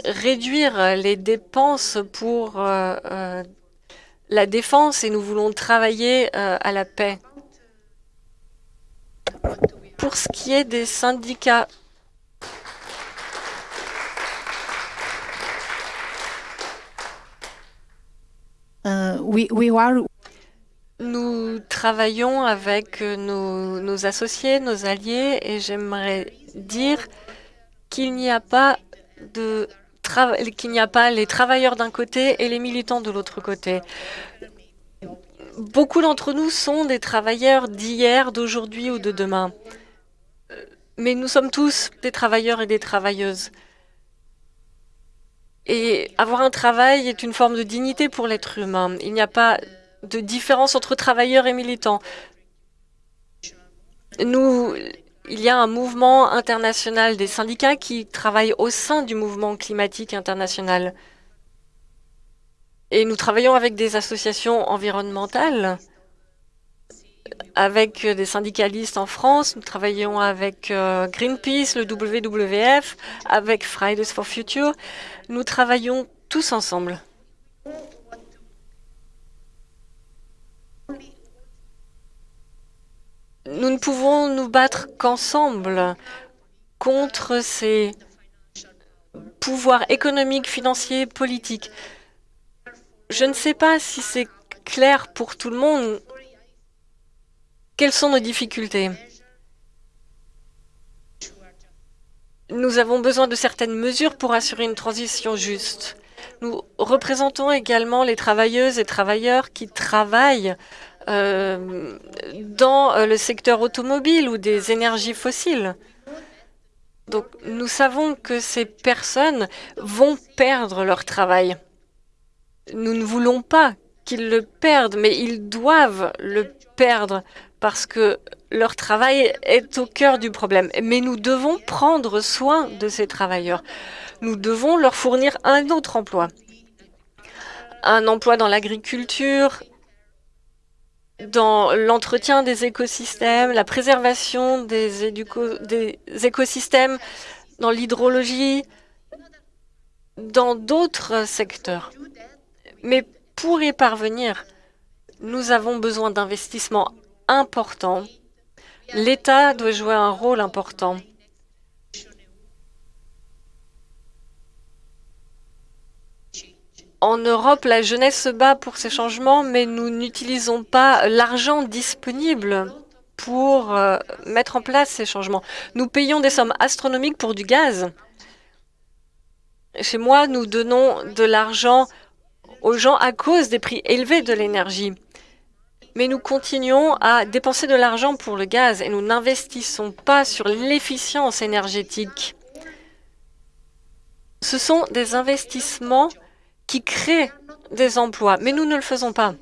réduire les dépenses pour euh, euh, la défense et nous voulons travailler à la paix. Pour ce qui est des syndicats, are nous travaillons avec nos, associés, nos alliés, et j'aimerais dire qu'il n'y a pas qu'il n'y a pas les travailleurs d'un côté et les militants de l'autre côté. Beaucoup d'entre nous sont des travailleurs d'hier, d'aujourd'hui ou de demain. Mais nous sommes tous des travailleurs et des travailleuses. Et avoir un travail est une forme de dignité pour l'être humain. Il n'y a pas de différence entre travailleurs et militants. Nous, il y a un mouvement international des syndicats qui travaillent au sein du mouvement climatique international. Et nous travaillons avec des associations environnementales, avec des syndicalistes en France, nous travaillons avec euh, Greenpeace, le WWF, avec Fridays for Future. Nous travaillons tous ensemble. Nous ne pouvons nous battre qu'ensemble contre ces pouvoirs économiques, financiers, politiques. Je ne sais pas si c'est clair pour tout le monde. Quelles sont nos difficultés? Nous avons besoin de certaines mesures pour assurer une transition juste. Nous représentons également les travailleuses et travailleurs qui travaillent euh, dans euh, le secteur automobile ou des énergies fossiles. Donc, nous savons que ces personnes vont perdre leur travail. Nous ne voulons pas qu'ils le perdent, mais ils doivent le perdre parce que leur travail est au cœur du problème. Mais nous devons prendre soin de ces travailleurs. Nous devons leur fournir un autre emploi. Un emploi dans l'agriculture, dans l'entretien des écosystèmes, la préservation des, écosystèmes, dans l'hydrologie, dans d'autres secteurs. Mais pour y parvenir, nous avons besoin d'investissements importants. L'État doit jouer un rôle important. En Europe, la jeunesse se bat pour ces changements, mais nous n'utilisons pas l'argent disponible pour euh, mettre en place ces changements. Nous payons des sommes astronomiques pour du gaz. Chez moi, nous donnons de l'argent aux gens à cause des prix élevés de l'énergie. Mais nous continuons à dépenser de l'argent pour le gaz et nous n'investissons pas sur l'efficience énergétique. Ce sont des investissements qui créent des emplois, mais nous ne le faisons pas.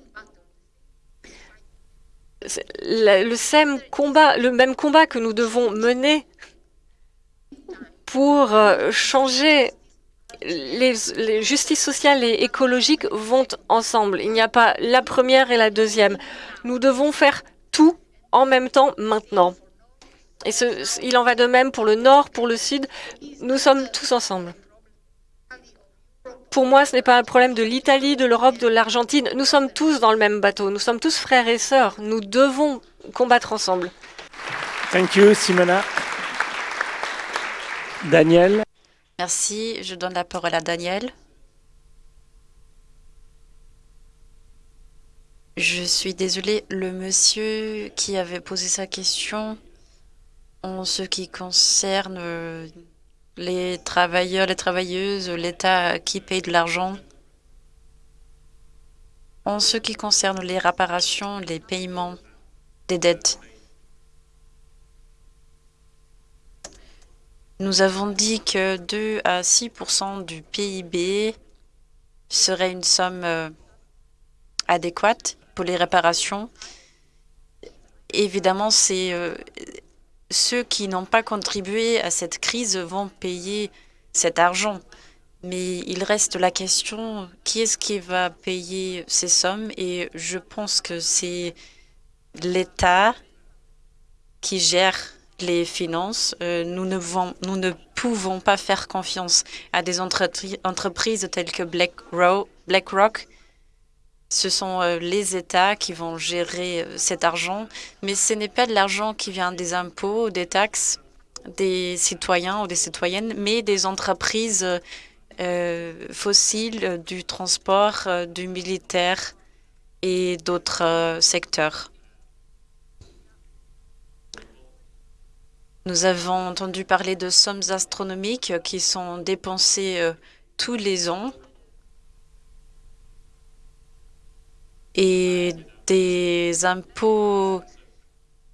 Le, même combat, que nous devons mener pour euh, changer les, les justices sociales et écologiques vont ensemble. Il n'y a pas la première et la deuxième. Nous devons faire tout en même temps maintenant. Et il en va de même pour le Nord, pour le Sud. Nous sommes tous ensemble. Pour moi, ce n'est pas un problème de l'Italie, de l'Europe, de l'Argentine. Nous sommes tous dans le même bateau. Nous sommes tous frères et sœurs. Nous devons combattre ensemble. Thank you, Simona. Daniel. Merci. Je donne la parole à Daniel. Je suis désolée, le monsieur qui avait posé sa question en ce qui concerne euh, les travailleurs, les travailleuses, l'État qui paye de l'argent. En ce qui concerne les réparations, les paiements des dettes, nous avons dit que 2 à 6% du PIB serait une somme euh, adéquate pour les réparations. Évidemment, c'est euh, ceux qui n'ont pas contribué à cette crise vont payer cet argent. Mais il reste la question, qui est-ce qui va payer ces sommes? Et je pense que c'est l'État qui gère les finances. Euh, nous, ne pouvons pas faire confiance à des entreprises telles que BlackRock ce sont euh, les États qui vont gérer euh, cet argent, mais ce n'est pas de l'argent qui vient des impôts, des taxes des citoyens ou des citoyennes, mais des entreprises fossiles, du transport, du militaire et d'autres secteurs. Nous avons entendu parler de sommes astronomiques qui sont dépensées tous les ans et des impôts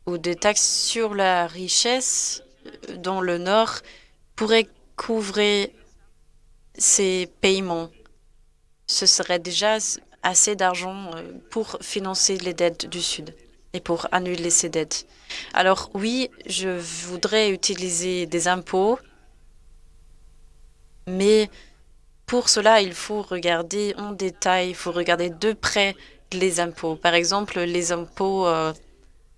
ou des taxes sur la richesse euh, dans le Nord pourraient couvrir ces paiements. Ce serait déjà assez d'argent euh, pour financer les dettes du Sud et pour annuler ces dettes. Alors oui, je voudrais utiliser des impôts, mais pour cela, il faut regarder en détail, il faut regarder de près les impôts. Par exemple, les impôts euh,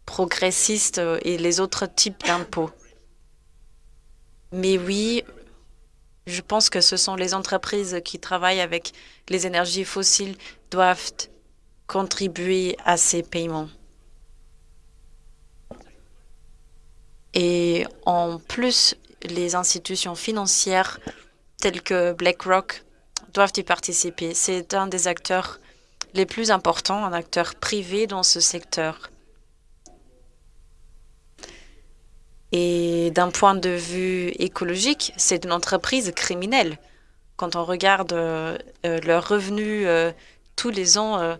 progressistes euh, et les autres types d'impôts. Mais oui, je pense que ce sont les entreprises qui travaillent avec les énergies fossiles doivent contribuer à ces paiements. Et en plus, les institutions financières telles que BlackRock doivent y participer. C'est un des acteurs les plus importants, un acteur privé dans ce secteur. Et d'un point de vue écologique, c'est une entreprise criminelle. Quand on regarde euh, euh, leurs revenus euh, tous les ans,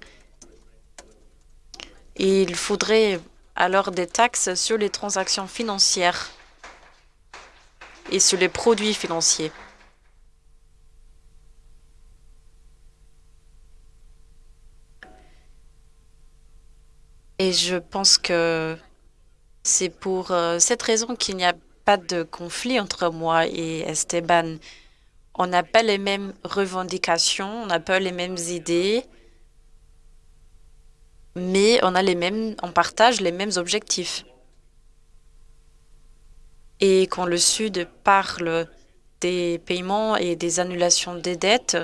il faudrait alors des taxes sur les transactions financières et sur les produits financiers. Et je pense que c'est pour euh, cette raison qu'il n'y a pas de conflit entre moi et Esteban. On n'a pas les mêmes revendications, on n'a pas les mêmes idées, mais on a les mêmes, on partage les mêmes objectifs. Et quand le Sud parle des paiements et des annulations des dettes,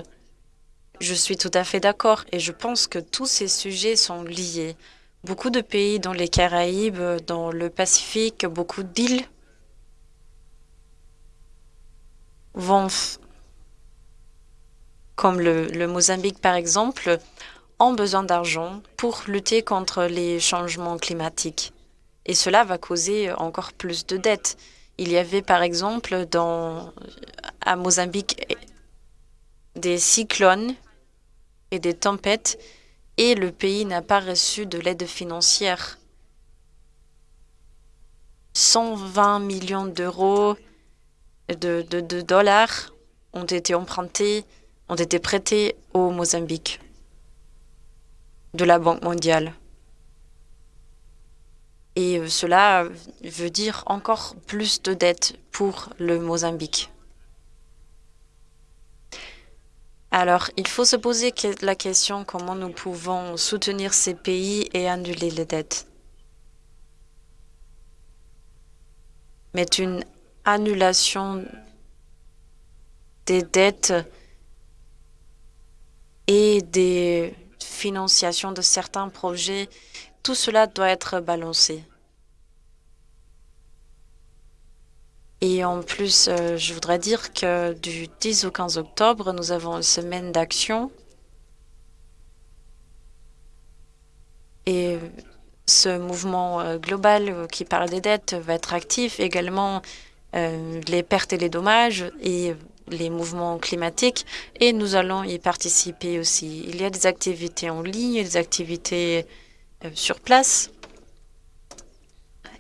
je suis tout à fait d'accord et je pense que tous ces sujets sont liés. Beaucoup de pays dans les Caraïbes, dans le Pacifique, beaucoup d'îles vont, comme le, Mozambique par exemple, ont besoin d'argent pour lutter contre les changements climatiques. Et cela va causer encore plus de dettes. Il y avait par exemple dans, à Mozambique des cyclones et des tempêtes et le pays n'a pas reçu de l'aide financière. 120 millions d'euros de, de, dollars ont été empruntés, ont été prêtés au Mozambique de la Banque mondiale. Et euh, cela veut dire encore plus de dettes pour le Mozambique. Alors, il faut se poser la question comment nous pouvons soutenir ces pays et annuler les dettes. Mais une annulation des dettes et des financiations de certains projets, tout cela doit être balancé. Et en plus, euh, je voudrais dire que du 10 au 15 octobre, nous avons une semaine d'action. Et ce mouvement euh, global euh, qui parle des dettes va être actif également les pertes et les dommages et les mouvements climatiques et nous allons y participer aussi. Il y a des activités en ligne, des activités sur place.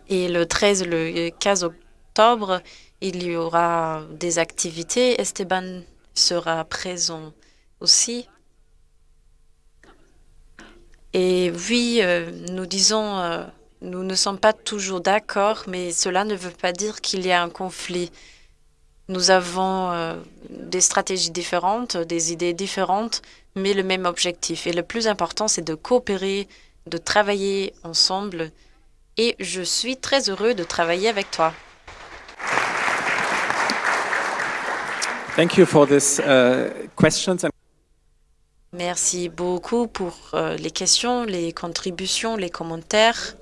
Et le 13, le 15 octobre, il y aura des activités. Esteban sera présent aussi. Et oui, euh, nous disons, euh, nous ne sommes pas toujours d'accord, mais cela ne veut pas dire qu'il y a un conflit. Nous avons euh, des stratégies différentes, des idées différentes, mais le même objectif. Et le plus important, c'est de coopérer, de travailler ensemble. Et je suis très heureux de travailler avec toi. Thank you for this, uh, questions and Merci beaucoup pour euh, les questions, les contributions, les commentaires.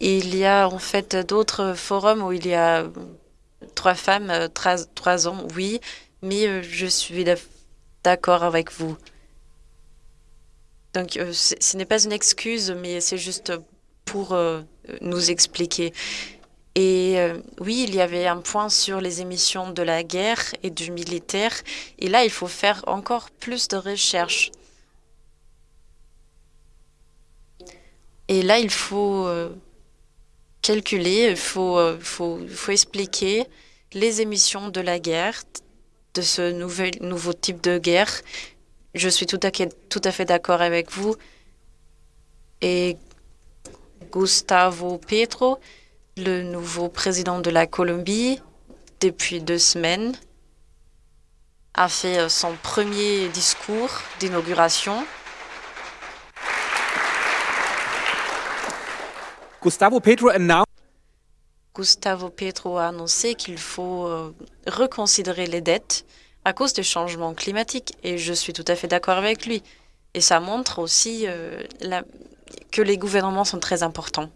Il y a en fait d'autres forums où il y a trois femmes, euh, trois, trois hommes, oui, mais euh, je suis d'accord avec vous. Donc, euh, ce n'est pas une excuse, mais c'est juste pour nous expliquer. Et oui, il y avait un point sur les émissions de la guerre et du militaire. Et là, il faut faire encore plus de recherches. Et là, il faut calculer, il faut, faut, faut expliquer les émissions de la guerre, de ce nouvel, nouveau type de guerre, je suis tout à, tout à fait d'accord avec vous. Et Gustavo Petro, le nouveau président de la Colombie, depuis deux semaines, a fait euh, son premier discours d'inauguration. Gustavo Petro Gustavo Petro a annoncé qu'il faut euh, reconsidérer les dettes à cause des changements climatiques. Et je suis tout à fait d'accord avec lui. Et ça montre aussi euh, que les gouvernements sont très importants.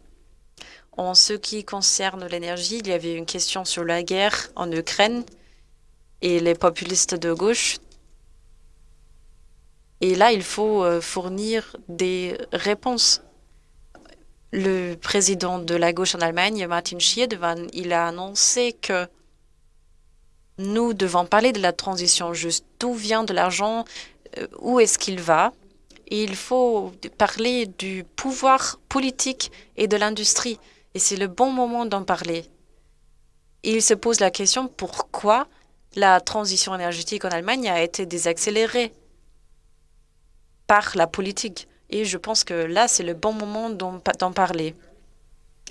En ce qui concerne l'énergie, il y avait une question sur la guerre en Ukraine et les populistes de gauche. Et là, il faut euh, fournir des réponses. Le président de la gauche en Allemagne, Martin Schiedewan, il a annoncé que nous devons parler de la transition juste. D'où vient de l'argent? Euh, Où est-ce qu'il va? Il faut parler du pouvoir politique et de l'industrie. Et c'est le bon moment d'en parler. il se pose la question pourquoi la transition énergétique en Allemagne a été désaccélérée par la politique? Et je pense que là, c'est le bon moment d'en parler.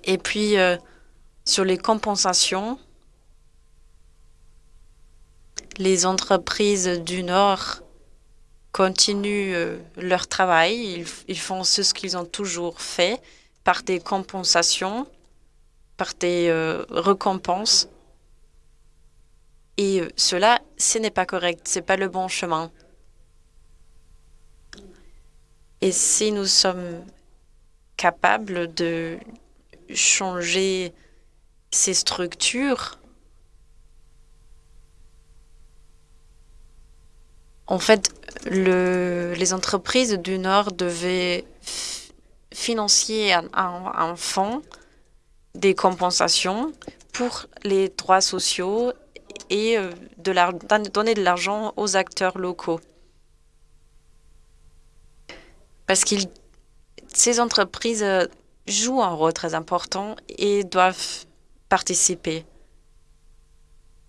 Et puis, euh, sur les compensations, les entreprises du Nord continuent euh, leur travail. Ils, font ce qu'ils ont toujours fait par des compensations, par des euh, récompenses. Et cela, ce n'est pas correct, ce n'est pas le bon chemin. Et si nous sommes capables de changer ces structures, En fait, les entreprises du Nord devaient financer un, fonds des compensations pour les droits sociaux et euh, donner de l'argent aux acteurs locaux. Parce que ces entreprises euh, jouent un rôle très important et doivent participer.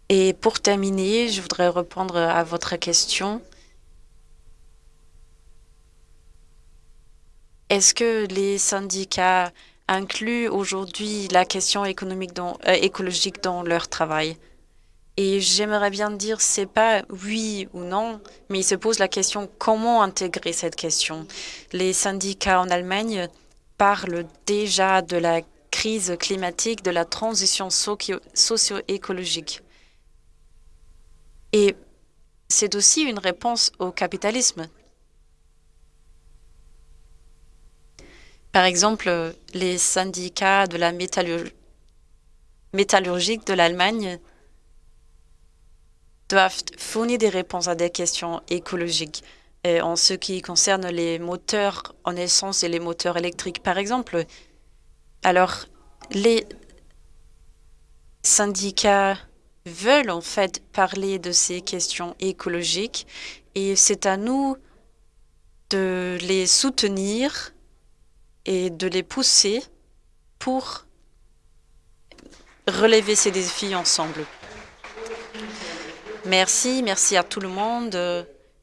Et pour terminer, je voudrais répondre à votre question. Est-ce que les syndicats incluent aujourd'hui la question économique euh, écologique dans leur travail? Et j'aimerais bien dire, c'est pas oui ou non, mais il se pose la question comment intégrer cette question? Les syndicats en Allemagne parlent déjà de la crise climatique, de la transition socio-écologique. Et c'est aussi une réponse au capitalisme. Par exemple, les syndicats de la métallurgie de l'Allemagne doivent fournir des réponses à des questions écologiques en ce qui concerne les moteurs en essence et les moteurs électriques, par exemple. Alors, les syndicats veulent en fait parler de ces questions écologiques et c'est à nous de les soutenir et de les pousser pour relever ces défis ensemble. Merci, merci à tout le monde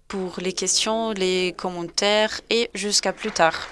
pour les questions, les commentaires et jusqu'à plus tard.